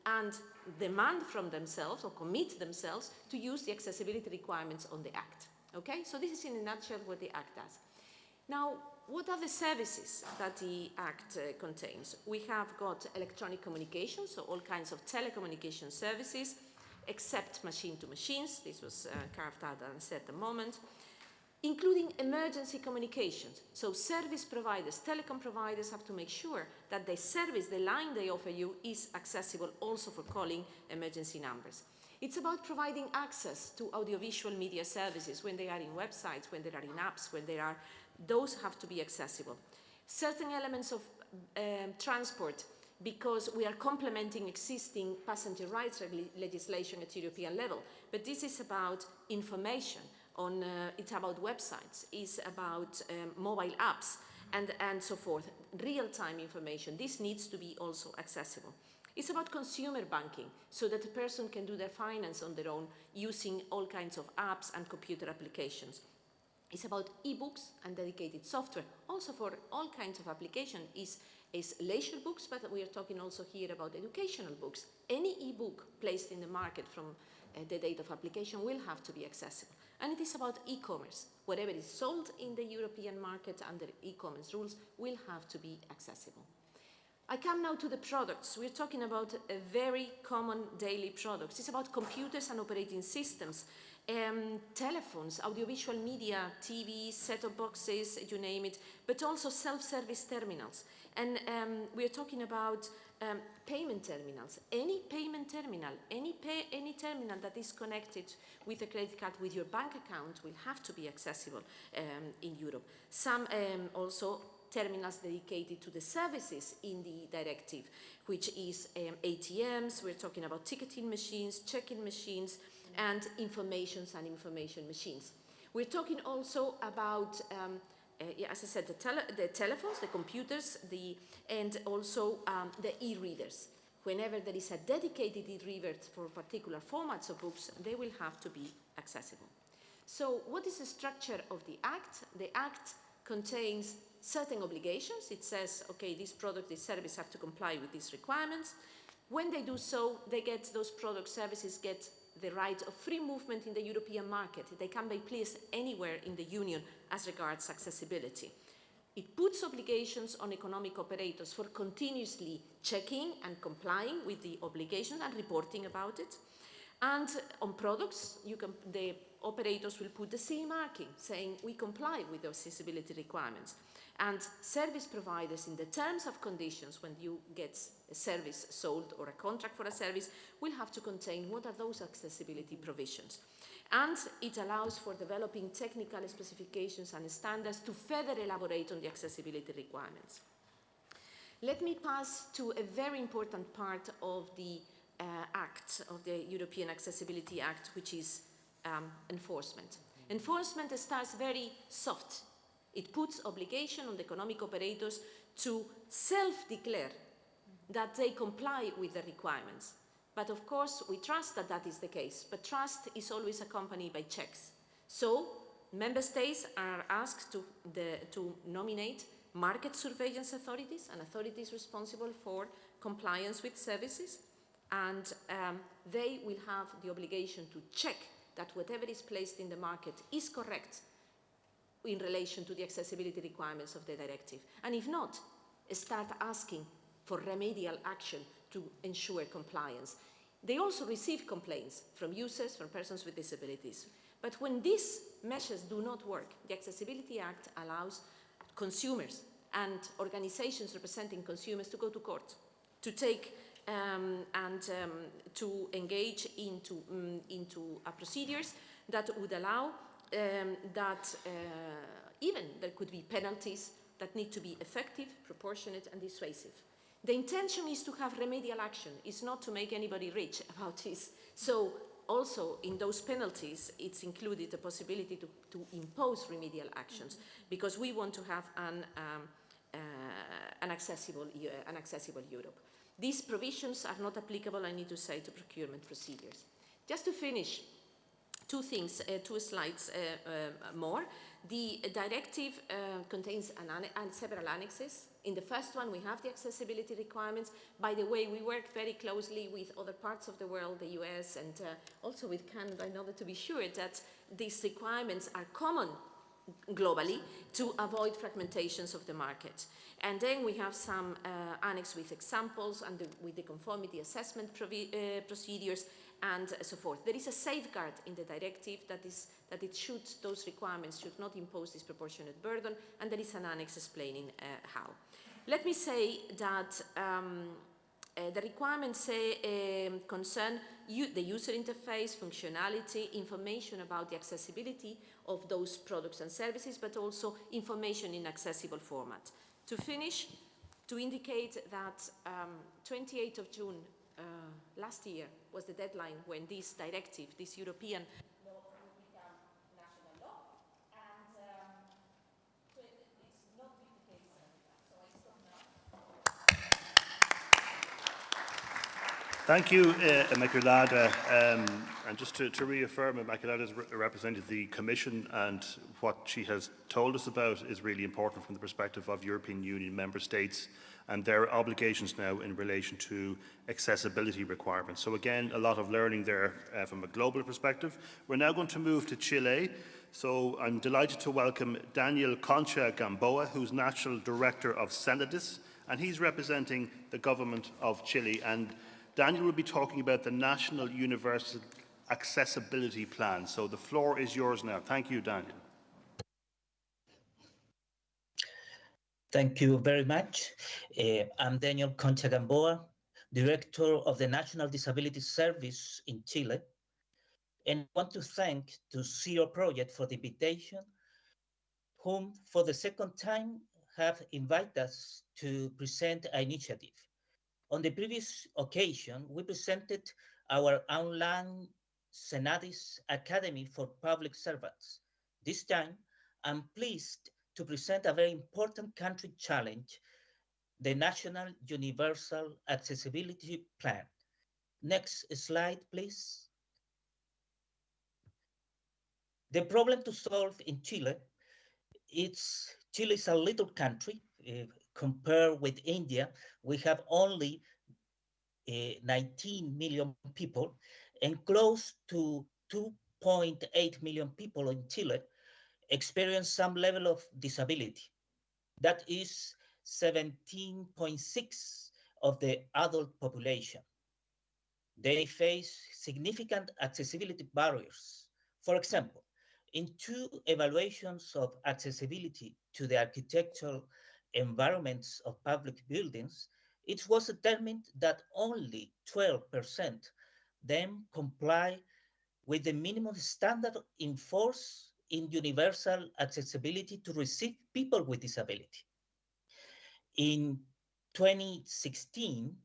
and demand from themselves or commit themselves to use the accessibility requirements on the Act. Okay, so this is in a nutshell what the Act does. Now, what are the services that the Act uh, contains? We have got electronic communication, so all kinds of telecommunication services, except machine-to-machines. This was uh, carved out and said a moment including emergency communications. So service providers, telecom providers have to make sure that the service, the line they offer you is accessible also for calling emergency numbers. It's about providing access to audiovisual media services when they are in websites, when they are in apps, when they are, those have to be accessible. Certain elements of um, transport because we are complementing existing passenger rights legislation at European level. But this is about information, on, uh, it's about websites, it's about um, mobile apps, and, and so forth, real-time information. This needs to be also accessible. It's about consumer banking, so that a person can do their finance on their own using all kinds of apps and computer applications. It's about ebooks and dedicated software. Also for all kinds of application is, is leisure books, but we are talking also here about educational books. Any ebook placed in the market from Uh, the date of application will have to be accessible. And it is about e-commerce. Whatever is sold in the European market under e-commerce rules will have to be accessible. I come now to the products. We're talking about a very common daily products. It's about computers and operating systems, um, telephones, audiovisual media, TV, set-top boxes, you name it, but also self-service terminals. And um, we're talking about um, payment terminals. Any payment terminal, any, pay, any terminal that is connected with a credit card with your bank account will have to be accessible um, in Europe. Some um, also terminals dedicated to the services in the directive, which is um, ATMs, we're talking about ticketing machines, check-in machines, and informations and information machines. We're talking also about, um, uh, as I said, the, tele the, telephones, the computers, the, and also um, the e-readers. Whenever there is a dedicated e-reader for particular formats of books, they will have to be accessible. So what is the structure of the Act? The Act contains certain obligations. It says, okay, this product, this service have to comply with these requirements. When they do so, they get, those product services get the right of free movement in the European market. They can be placed anywhere in the Union as regards accessibility. It puts obligations on economic operators for continuously checking and complying with the obligations and reporting about it. And on products, can, the operators will put the CE marking saying we comply with the accessibility requirements. And service providers in the terms of conditions when you get a service sold or a contract for a service will have to contain what are those accessibility provisions. And it allows for developing technical specifications and standards to further elaborate on the accessibility requirements. Let me pass to a very important part of the uh, Act, of the European Accessibility Act, which is um, enforcement. Enforcement starts very soft it puts obligation on the economic operators to self-declare that they comply with the requirements. But of course, we trust that that is the case, but trust is always accompanied by checks. So, member states are asked to, the, to nominate market surveillance authorities and authorities responsible for compliance with services, and um, they will have the obligation to check that whatever is placed in the market is correct in relation to the accessibility requirements of the directive. And if not, start asking for remedial action to ensure compliance. They also receive complaints from users, from persons with disabilities. But when these measures do not work, the Accessibility Act allows consumers and organizations representing consumers to go to court, to take um, and um, to engage into, um, into procedures that would allow um, that uh, even there could be penalties that need to be effective, proportionate and dissuasive. The intention is to have remedial action, it's not to make anybody rich *laughs* about this. So also in those penalties, it's included the possibility to, to impose remedial actions because we want to have an, um, uh, an, accessible, uh, an accessible Europe. These provisions are not applicable, I need to say, to procurement procedures. Just to finish, two things, uh, two slides uh, uh, more. The directive contains an several annexes. In the first one, we have the accessibility requirements. By the way, we work very closely with other parts of the world, the US, and also with Canada in order to be sure that these requirements are common globally to avoid fragmentations of the market. And then we have some uh, annex with examples and the, with the conformity assessment uh, procedures and so forth. There is a safeguard in the directive that is that it should, those requirements should not impose disproportionate burden, and there is an annex explaining uh, how. Let me say that um, uh, the requirements say, um, concern the user interface, functionality, information about the accessibility of those products and services, but also information in accessible format. To finish, to indicate that um, 28th of June last year was the deadline when this directive, this European law will become national law. And um, so it, it's not been the case so I stop now. Thank you, uh, Inmaculada. Um, and just to, to reaffirm, Inmaculada has re represented the Commission and what she has told us about is really important from the perspective of European Union member states and their obligations now in relation to accessibility requirements. So again, a lot of learning there uh, from a global perspective. We're now going to move to Chile. So I'm delighted to welcome Daniel Concha Gamboa, who's National Director of Senadis, and he's representing the government of Chile. And Daniel will be talking about the National Universal Accessibility Plan. So the floor is yours now. Thank you, Daniel. Thank you very much. Uh, I'm Daniel Concha Gamboa, Director of the National Disability Service in Chile, and I want to thank to Zero Project for the invitation, whom for the second time have invited us to present an initiative. On the previous occasion, we presented our online Senadis Academy for Public Servants. This time, I'm pleased to present a very important country challenge, the National Universal Accessibility Plan. Next slide, please. The problem to solve in Chile, it's Chile is a little country. Eh, Compared with India, we have only uh, 19 million people and close to 2.8 million people in Chile experience some level of disability. That is 17.6 of the adult population. They face significant accessibility barriers. For example, in two evaluations of accessibility to the architectural environments of public buildings, it was determined that only 12% them comply with the minimum standard in force in universal accessibility to receive people with disability. In 2016,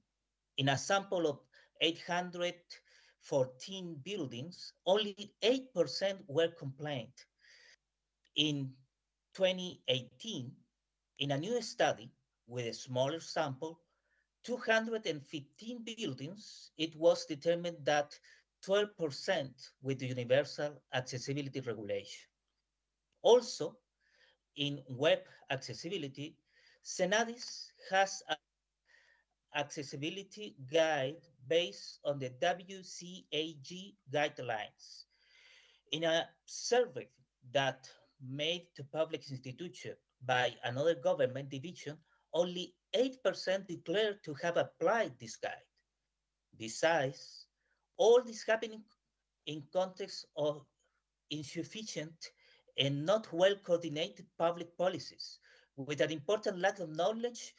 in a sample of 814 buildings, only 8% were compliant. In 2018, in a new study with a smaller sample, 215 buildings, it was determined that 12% with the universal accessibility regulation. Also, in web accessibility, Senadis has an accessibility guide based on the WCAG guidelines. In a survey that made to public institution by another government division, only 8% declared to have applied this guide. Besides, all this happening in context of insufficient and not well coordinated public policies with an important lack of knowledge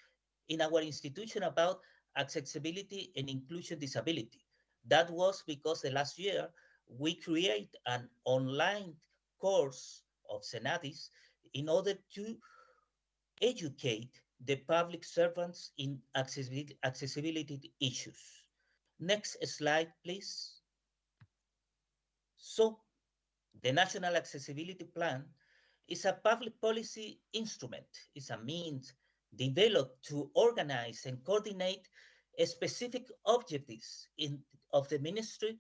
in our institution about accessibility and inclusion disability. That was because the last year we create an online course of Senadis in order to educate the public servants in accessibility, accessibility issues. Next slide, please. So the National Accessibility Plan is a public policy instrument, it's a means developed to organize and coordinate specific objectives in, of the ministry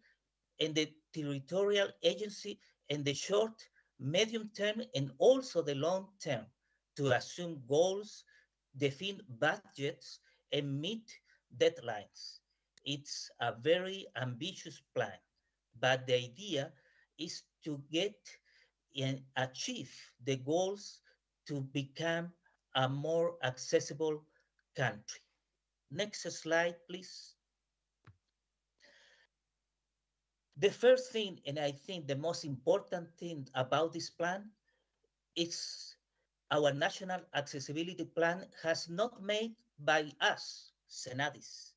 and the territorial agency in the short, medium term, and also the long term to assume goals, define budgets, and meet deadlines. It's a very ambitious plan, but the idea is to get and achieve the goals to become a more accessible country. Next slide, please. The first thing, and I think the most important thing about this plan, is our national accessibility plan has not made by us, Senadis,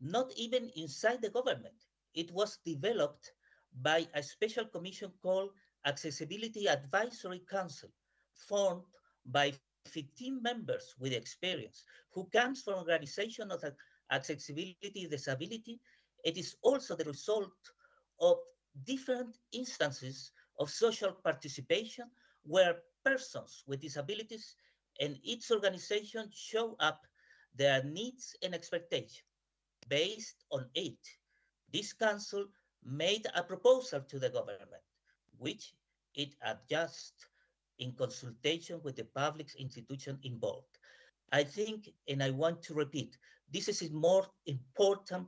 not even inside the government. It was developed by a special commission called Accessibility Advisory Council, formed by 15 members with experience who comes from organization of accessibility disability. It is also the result of different instances of social participation where persons with disabilities and its organization show up their needs and expectations. Based on it, this council made a proposal to the government, which it adjusts in consultation with the public institution involved. I think, and I want to repeat, this is a more important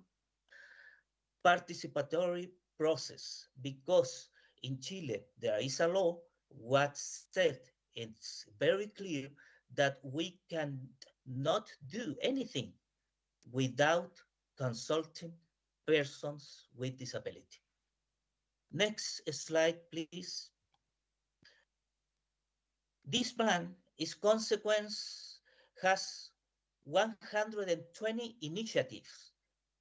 participatory process because in Chile there is a law what said it's very clear that we can not do anything without consulting persons with disability. Next slide, please. This plan is consequence has 120 initiatives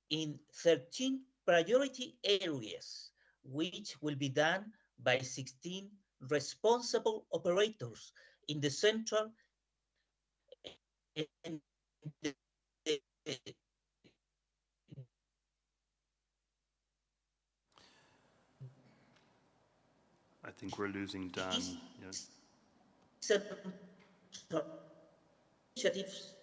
in 13 priority areas, which will be done by 16 responsible operators in the central and the, I think we're losing Dan. Yes. initiatives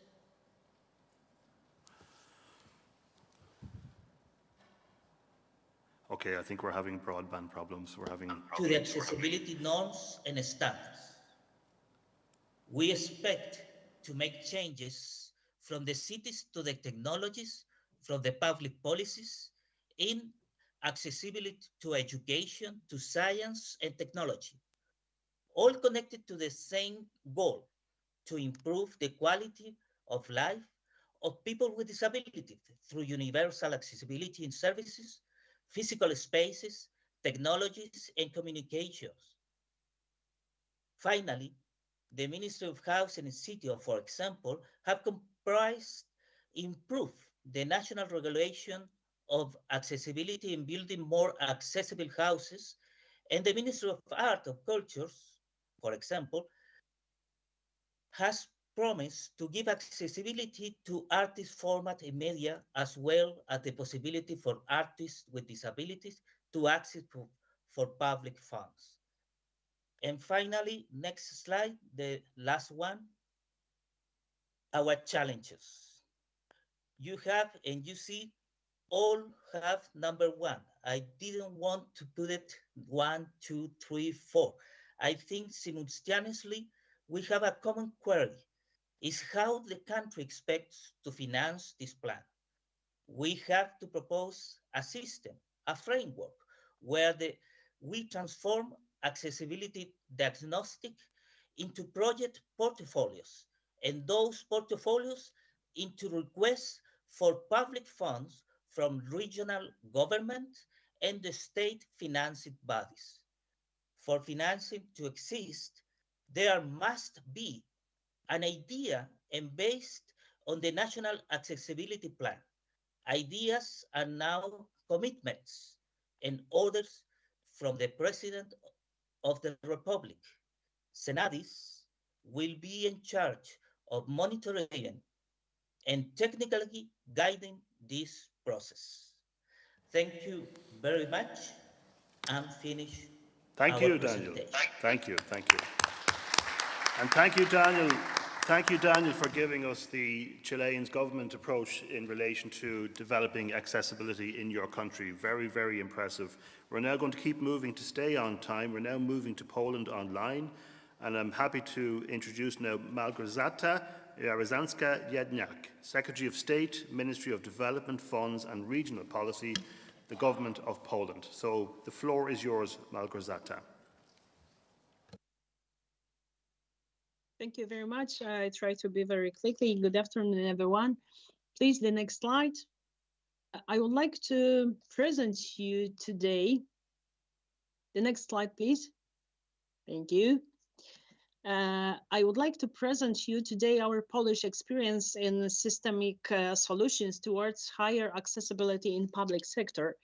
Okay, I think we're having broadband problems. We're having to the accessibility norms and standards. We expect to make changes from the cities to the technologies, from the public policies in accessibility to education, to science and technology, all connected to the same goal, to improve the quality of life of people with disabilities through universal accessibility in services, physical spaces, technologies, and communications. Finally, the Ministry of Housing and City, for example, have comprised improve the national regulation of accessibility in building more accessible houses, and the Ministry of Art of Cultures, for example, has promised to give accessibility to artist format and media as well as the possibility for artists with disabilities to access for public funds. And finally, next slide, the last one, our challenges. You have, and you see, all have number one. I didn't want to put it one, two, three, four. I think simultaneously, we have a common query is how the country expects to finance this plan. We have to propose a system, a framework, where the, we transform accessibility diagnostic into project portfolios, and those portfolios into requests for public funds from regional government and the state financing bodies. For financing to exist, there must be an idea and based on the National Accessibility Plan. Ideas are now commitments and orders from the President of the Republic. Senadis will be in charge of monitoring and technically guiding this process. Thank you very much. I'm finished. Thank you, Daniel. Thank you, thank you. And thank you, Daniel. Thank you, Daniel, for giving us the Chilean government approach in relation to developing accessibility in your country. Very, very impressive. We're now going to keep moving to stay on time. We're now moving to Poland online. And I'm happy to introduce now Malgorzata Jarosińska-Jedynak, Secretary of State, Ministry of Development, Funds and Regional Policy, the Government of Poland. So the floor is yours, Malgorzata. Thank you very much. I try to be very quickly. Good afternoon, everyone. Please, the next slide. I would like to present you today. The next slide, please. Thank you. Uh, I would like to present you today our Polish experience in systemic uh, solutions towards higher accessibility in public sector.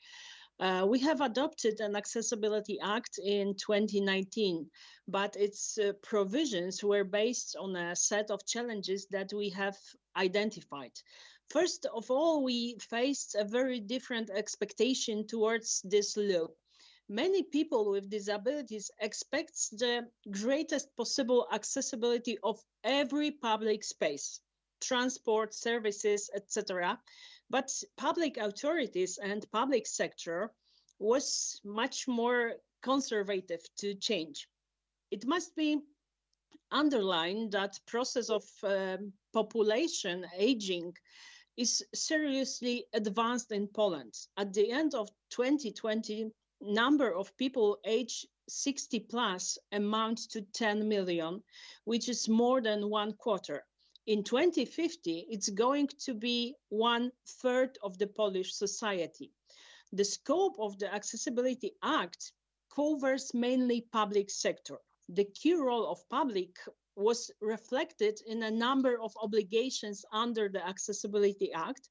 Uh, we have adopted an Accessibility Act in 2019, but its uh, provisions were based on a set of challenges that we have identified. First of all, we faced a very different expectation towards this law. Many people with disabilities expect the greatest possible accessibility of every public space, transport, services, etc But public authorities and public sector was much more conservative to change. It must be underlined that process of um, population aging is seriously advanced in Poland. At the end of 2020, number of people aged 60 plus amounts to 10 million, which is more than one quarter. In 2050, it's going to be one third of the Polish society. The scope of the Accessibility Act covers mainly public sector. The key role of public was reflected in a number of obligations under the Accessibility Act,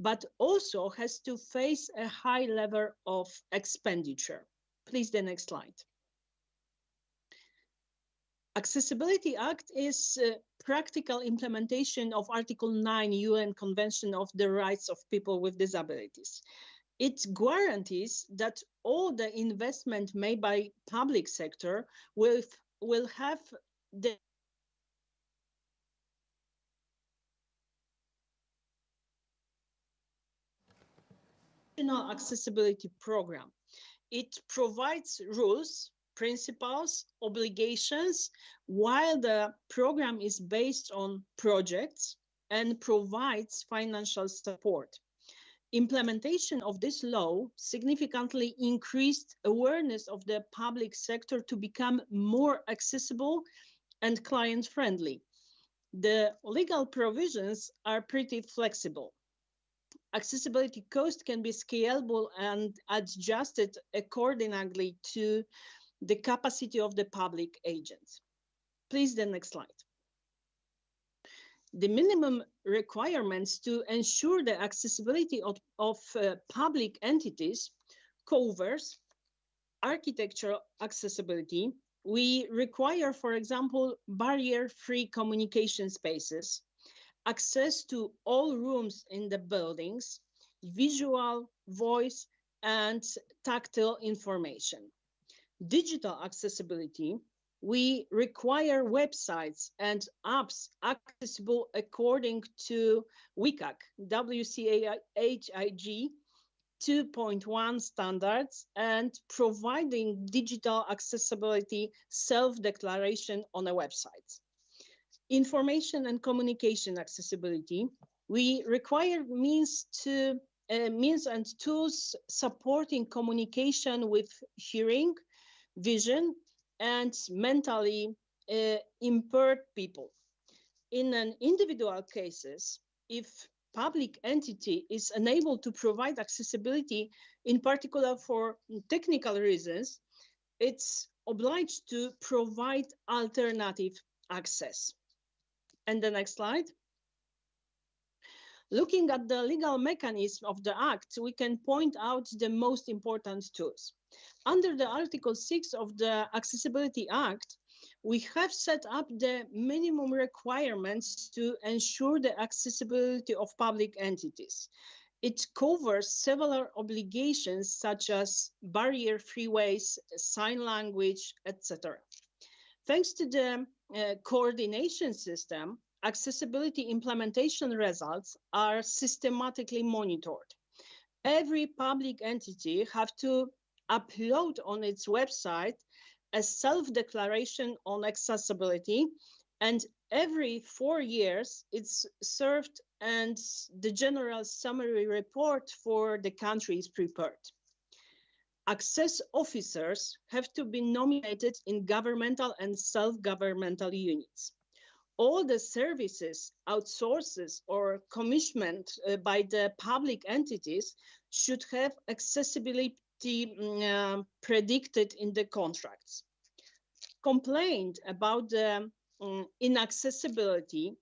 but also has to face a high level of expenditure. Please, the next slide. Accessibility Act is uh, practical implementation of Article 9 UN Convention of the Rights of People with Disabilities. It guarantees that all the investment made by public sector will, will have the accessibility program. It provides rules, principles, obligations, while the program is based on projects and provides financial support. Implementation of this law significantly increased awareness of the public sector to become more accessible and client-friendly. The legal provisions are pretty flexible accessibility cost can be scalable and adjusted accordingly to the capacity of the public agents. Please, the next slide. The minimum requirements to ensure the accessibility of, of uh, public entities covers architectural accessibility. We require, for example, barrier-free communication spaces, access to all rooms in the buildings, visual, voice, and tactile information. Digital accessibility, we require websites and apps accessible according to WCAG, WCAG 2.1 standards and providing digital accessibility self-declaration on a website. Information and communication accessibility, we require means to uh, means and tools supporting communication with hearing, vision, and mentally uh, impaired people. In an individual cases, if public entity is unable to provide accessibility, in particular for technical reasons, it's obliged to provide alternative access. And the next slide. Looking at the legal mechanism of the Act, we can point out the most important tools. Under the Article 6 of the Accessibility Act, we have set up the minimum requirements to ensure the accessibility of public entities. It covers several obligations such as barrier-free ways, sign language, etc. Thanks to the uh, coordination system, accessibility implementation results are systematically monitored. Every public entity have to upload on its website a self-declaration on accessibility and every four years it's served and the general summary report for the country is prepared access officers have to be nominated in governmental and self-governmental units. All the services, outsources or commissioned uh, by the public entities should have accessibility uh, predicted in the contracts. Complained about the um, inaccessibility,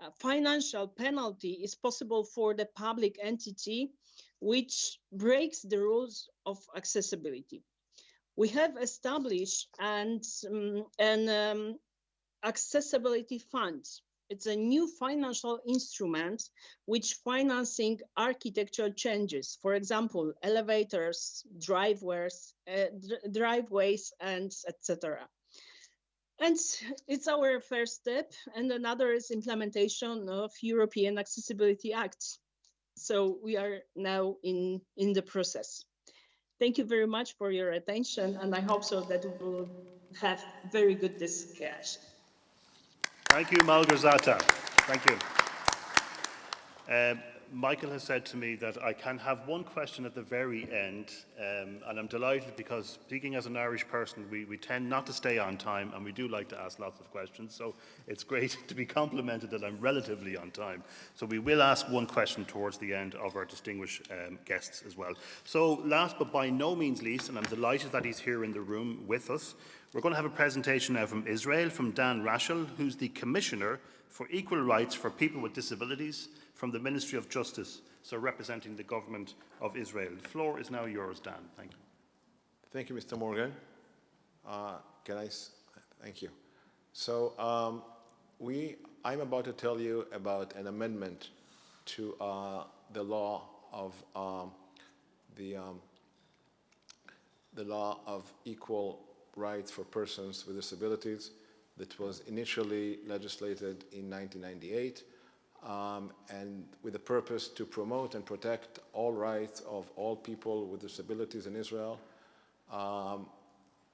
uh, financial penalty is possible for the public entity which breaks the rules of accessibility. We have established and, um, an accessibility fund. It's a new financial instrument which financing architectural changes, for example, elevators, driveways, uh, driveways, and etc. And it's our first step, and another is implementation of European Accessibility Act. So we are now in, in the process. Thank you very much for your attention, and I hope so that we will have very good discussion. Thank you, Malgorzata. Thank you. Um, Michael has said to me that I can have one question at the very end, um, and I'm delighted because speaking as an Irish person, we, we tend not to stay on time and we do like to ask lots of questions. So it's great *laughs* to be complimented that I'm relatively on time. So we will ask one question towards the end of our distinguished um, guests as well. So last but by no means least, and I'm delighted that he's here in the room with us, we're going to have a presentation now from Israel, from Dan Rachel, who's the Commissioner for Equal Rights for People with Disabilities from the Ministry of Justice, so representing the government of Israel. The floor is now yours, Dan. Thank you. Thank you, Mr. Morgan. Uh, can I? thank you. So um, we, I'm about to tell you about an amendment to uh, the law of um, the um, the law of equal rights for persons with disabilities that was initially legislated in 1998 um, and with the purpose to promote and protect all rights of all people with disabilities in Israel. Um,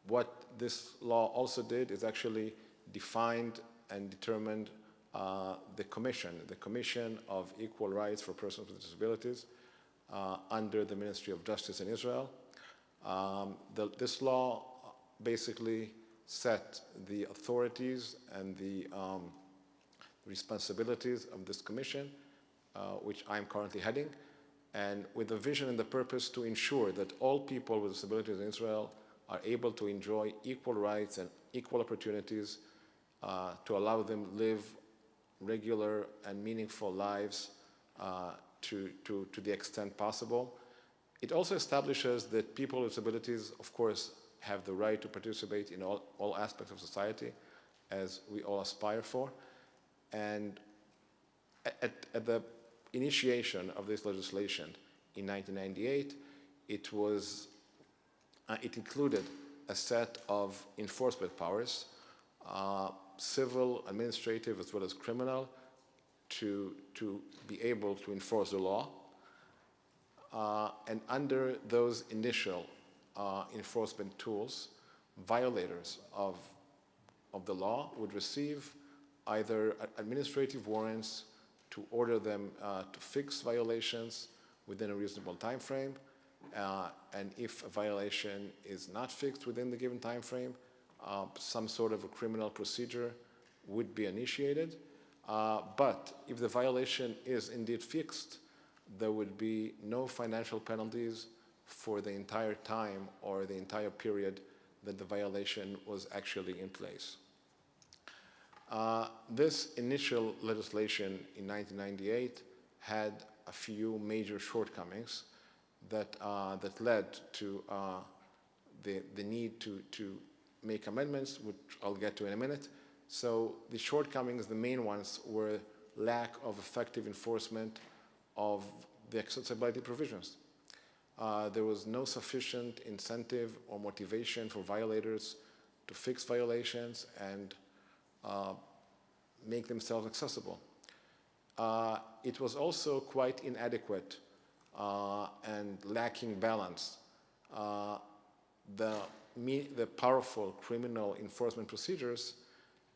what this law also did is actually defined and determined uh, the Commission, the Commission of Equal Rights for Persons with Disabilities uh, under the Ministry of Justice in Israel. Um, the, this law basically set the authorities and the um, responsibilities of this commission, uh, which I'm currently heading, and with the vision and the purpose to ensure that all people with disabilities in Israel are able to enjoy equal rights and equal opportunities uh, to allow them live regular and meaningful lives uh, to, to, to the extent possible. It also establishes that people with disabilities, of course, have the right to participate in all, all aspects of society, as we all aspire for. And at, at the initiation of this legislation in 1998, it was, uh, it included a set of enforcement powers, uh, civil, administrative, as well as criminal, to, to be able to enforce the law. Uh, and under those initial uh, enforcement tools, violators of, of the law would receive either administrative warrants to order them uh, to fix violations within a reasonable time frame, uh, and if a violation is not fixed within the given time frame, uh, some sort of a criminal procedure would be initiated. Uh, but if the violation is indeed fixed, there would be no financial penalties for the entire time or the entire period that the violation was actually in place. Uh, this initial legislation in 1998 had a few major shortcomings that, uh, that led to uh, the, the need to, to make amendments, which I'll get to in a minute. So the shortcomings, the main ones, were lack of effective enforcement of the accessibility provisions. Uh, there was no sufficient incentive or motivation for violators to fix violations and uh, make themselves accessible. Uh, it was also quite inadequate uh, and lacking balance. Uh, the, the powerful criminal enforcement procedures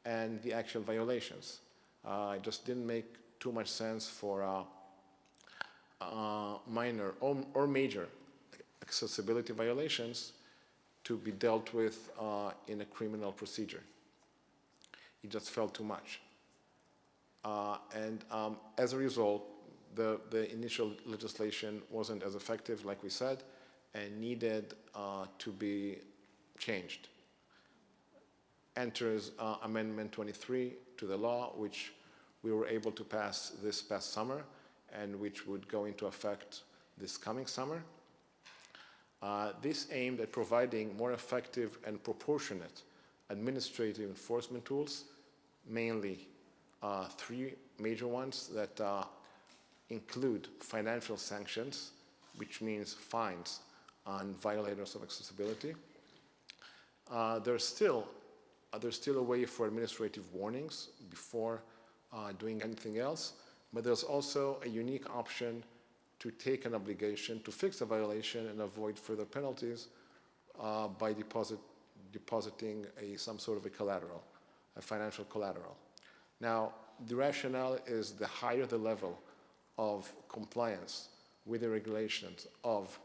and the actual violations. Uh, it just didn't make too much sense for uh, uh, minor or, or, major accessibility violations to be dealt with in a criminal procedure. It just felt too much. Uh, and um, as a result, the, the initial legislation wasn't as effective, like we said, and needed uh, to be changed. Enters uh, Amendment 23 to the law, which we were able to pass this past summer, and which would go into effect this coming summer. Uh, this aimed at providing more effective and proportionate administrative enforcement tools, mainly uh, three major ones that uh, include financial sanctions, which means fines on violators of accessibility. Uh, there's still uh, there's still a way for administrative warnings before uh, doing anything else, but there's also a unique option to take an obligation to fix a violation and avoid further penalties uh, by deposit, depositing a, some sort of a collateral, financial collateral. Now, the rationale is the higher the level of compliance with the regulations of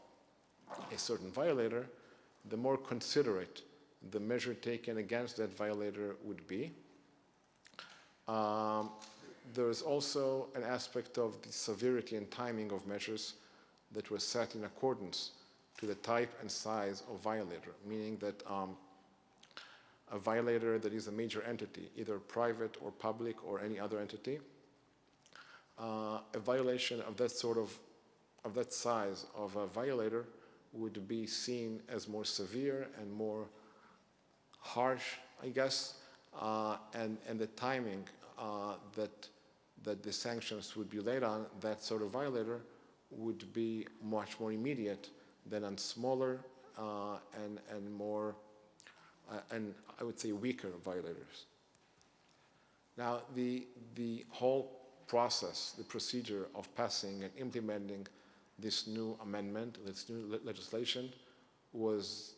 a certain violator, the more considerate the measure taken against that violator would be. Um, there is also an aspect of the severity and timing of measures that were set in accordance to the type and size of violator, meaning that um, a violator that is a major entity, either private or public or any other entity, uh, a violation of that sort of, of that size of a violator would be seen as more severe and more harsh, I guess, uh, and, and the timing uh, that, that the sanctions would be laid on that sort of violator would be much more immediate than on smaller uh, and, and more, uh, and I would say weaker violators. Now, the, the whole process, the procedure of passing and implementing this new amendment, this new le legislation, was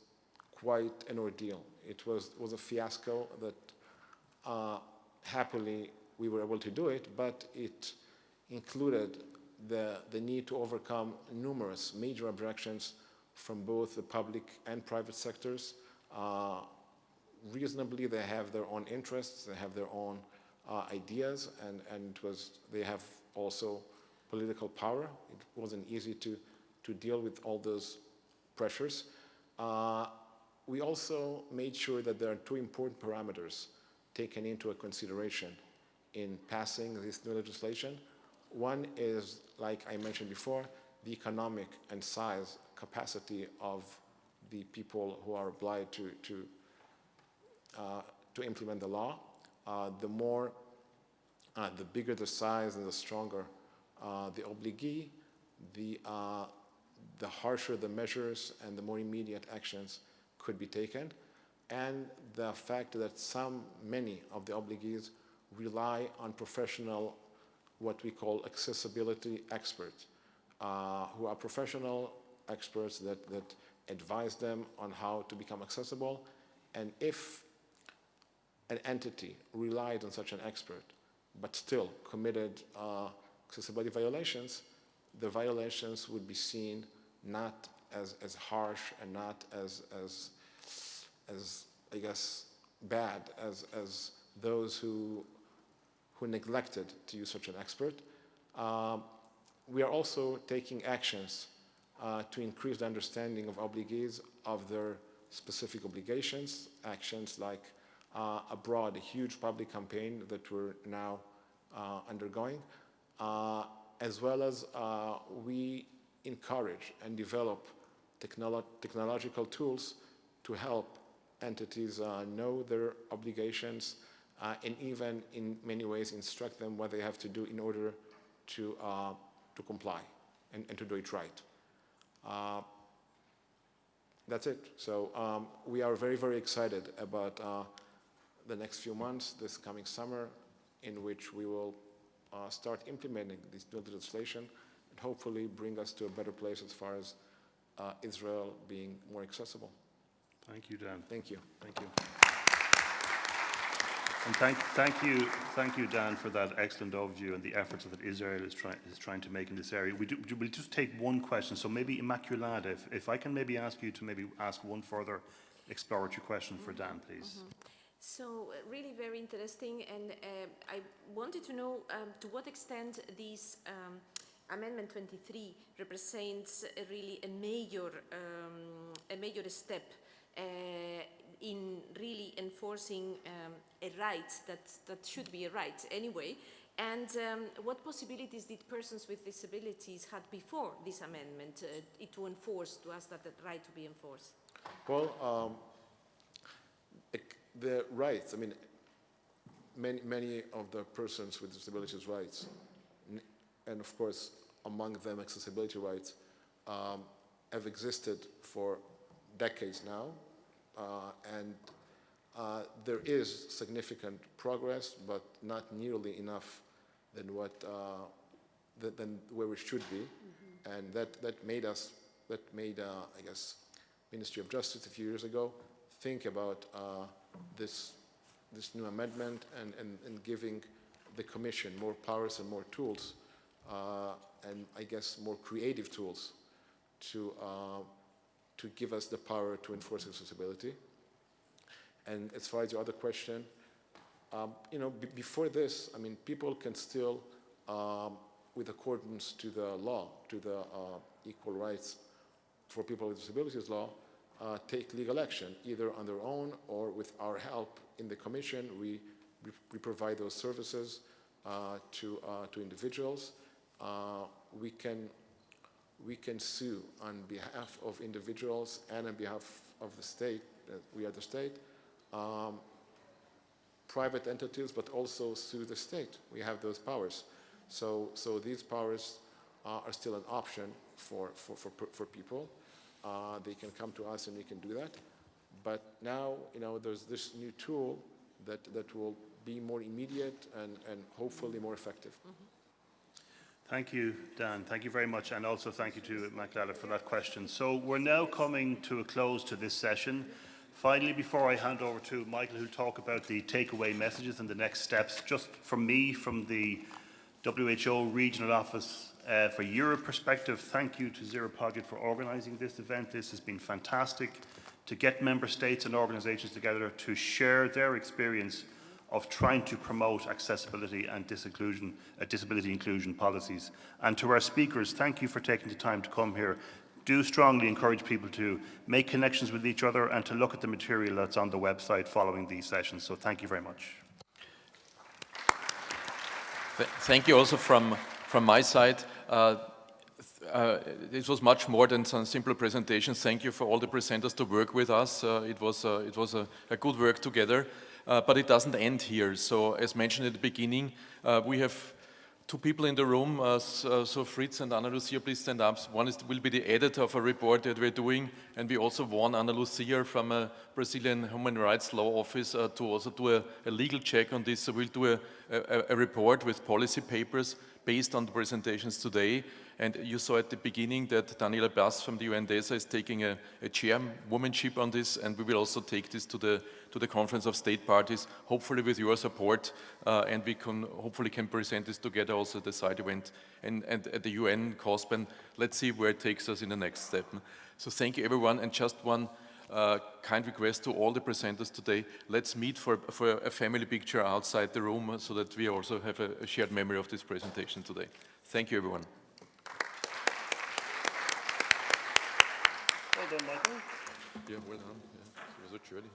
quite an ordeal. It was, was a fiasco that uh, happily we were able to do it, but it included the, the need to overcome numerous major objections from both the public and private sectors. Uh, reasonably, they have their own interests, they have their own uh, ideas, and, and was, they have also political power. It wasn't easy to, to deal with all those pressures. Uh, we also made sure that there are two important parameters taken into consideration in passing this new legislation. One is, like I mentioned before, the economic and size capacity of the people who are obliged to, to, to implement the law. Uh, the more, uh, the bigger the size and the stronger uh, the obligee, the, uh, the harsher the measures and the more immediate actions could be taken. And the fact that some, many of the obligees rely on professional, what we call accessibility experts, uh, who are professional experts that, that advise them on how to become accessible. And if an entity relied on such an expert, but still committed uh, accessibility violations, the violations would be seen not as, as harsh and not as, as, as, I guess, bad as, as those who, who neglected to use such an expert. Um, we are also taking actions uh, to increase the understanding of obligees of their specific obligations, actions like uh, abroad, a huge public campaign that we're now uh, undergoing, uh, as well as uh, we encourage and develop technolo technological tools to help entities uh, know their obligations and even in many ways instruct them what they have to do in order to, to comply and, and to do it right. Uh, that's it. So um, we are very, very excited about uh, the next few months, this coming summer, in which we will uh, start implementing this new legislation and hopefully bring us to a better place as far as uh, Israel being more accessible. Thank you, Dan. Thank you. Thank you. And thank, thank you, thank you, Dan, for that excellent overview and the efforts that Israel is, try, is trying to make in this area. We do, we'll just take one question. So maybe Inmaculada, if, if I can maybe ask you to maybe ask one further exploratory question for Dan, please. Mm -hmm. So uh, really very interesting, and uh, I wanted to know um, to what extent this um, Amendment 23 represents really a major, um, a major step uh, in really enforcing um, a right that, that should be a right anyway. And um, what possibilities did persons with disabilities had before this amendment uh, to enforce, to ask that right to be enforced? Well, the rights, I mean, many, many of the persons with disabilities rights, and of course, among them accessibility rights, um, have existed for decades now. Uh, and uh, there is significant progress, but not nearly enough than what uh, than where we should be. Mm -hmm. and that, that made us, that made, uh, I guess, Ministry of Justice a few years ago think about uh, this, this new amendment and, and, and giving the Commission more powers and more tools, uh, and I guess more creative tools to, uh, to give us the power to enforce accessibility. And as far as your other question, um, you know, before this, I mean, people can still, um, with accordance to the law, to the uh, equal rights for people with disabilities law, uh, take legal action, either on their own or with our help in the commission. We, we, provide those services uh, to, uh, to individuals. Uh, we, can, we can sue on behalf of individuals and on behalf of the state, we are the state, um, private entities, but also sue the state. We have those powers. So, so these powers uh, are still an option for, for, for, for people. Uh, they can come to us and we can do that. But now, you know, there's this new tool that, that will be more immediate and, and hopefully more effective. Mm -hmm. Thank you, Dan. Thank you very much. And also thank you to Inmaculada for that question. So we're now coming to a close to this session. Finally, before I hand over to Michael, who'll talk about the takeaway messages and the next steps, just from me, from the WHO Regional Office uh, for Europe perspective, thank you to Zero Project for organising this event. This has been fantastic to get member states and organisations together to share their experience of trying to promote accessibility and uh, disability inclusion policies. And to our speakers, thank you for taking the time to come here do strongly encourage people to make connections with each other and to look at the material that's on the website following these sessions. So thank you very much. Thank you also from, from my side. Uh, uh, it was much more than some simple presentations. Thank you for all the presenters to work with us. Uh, it was, uh, it was a, a, good work together, uh, but it doesn't end here. So as mentioned at the beginning, we have two people in the room, uh, so Fritz and Ana Lucia, please stand up. One is, will be the editor of a report that we're doing, and we also want Ana Lucia from a Brazilian Human Rights Law Office to also do a, a, legal check on this. So we'll do a, a report with policy papers based on the presentations today, and you saw at the beginning that Daniela Bas from the UNDESA is taking a, a chairwomanship on this, and we will also take this to the to the Conference of State Parties, hopefully with your support, uh, and we can hopefully can present this together also at the side event and, and at the UN COSP, and let's see where it takes us in the next step. So thank you everyone, and just one uh, kind request to all the presenters today, let's meet for, for a family picture outside the room so that we also have a, a shared memory of this presentation today. Thank you everyone. Well done, Michael. Yeah, well done. Yeah, it was a journey.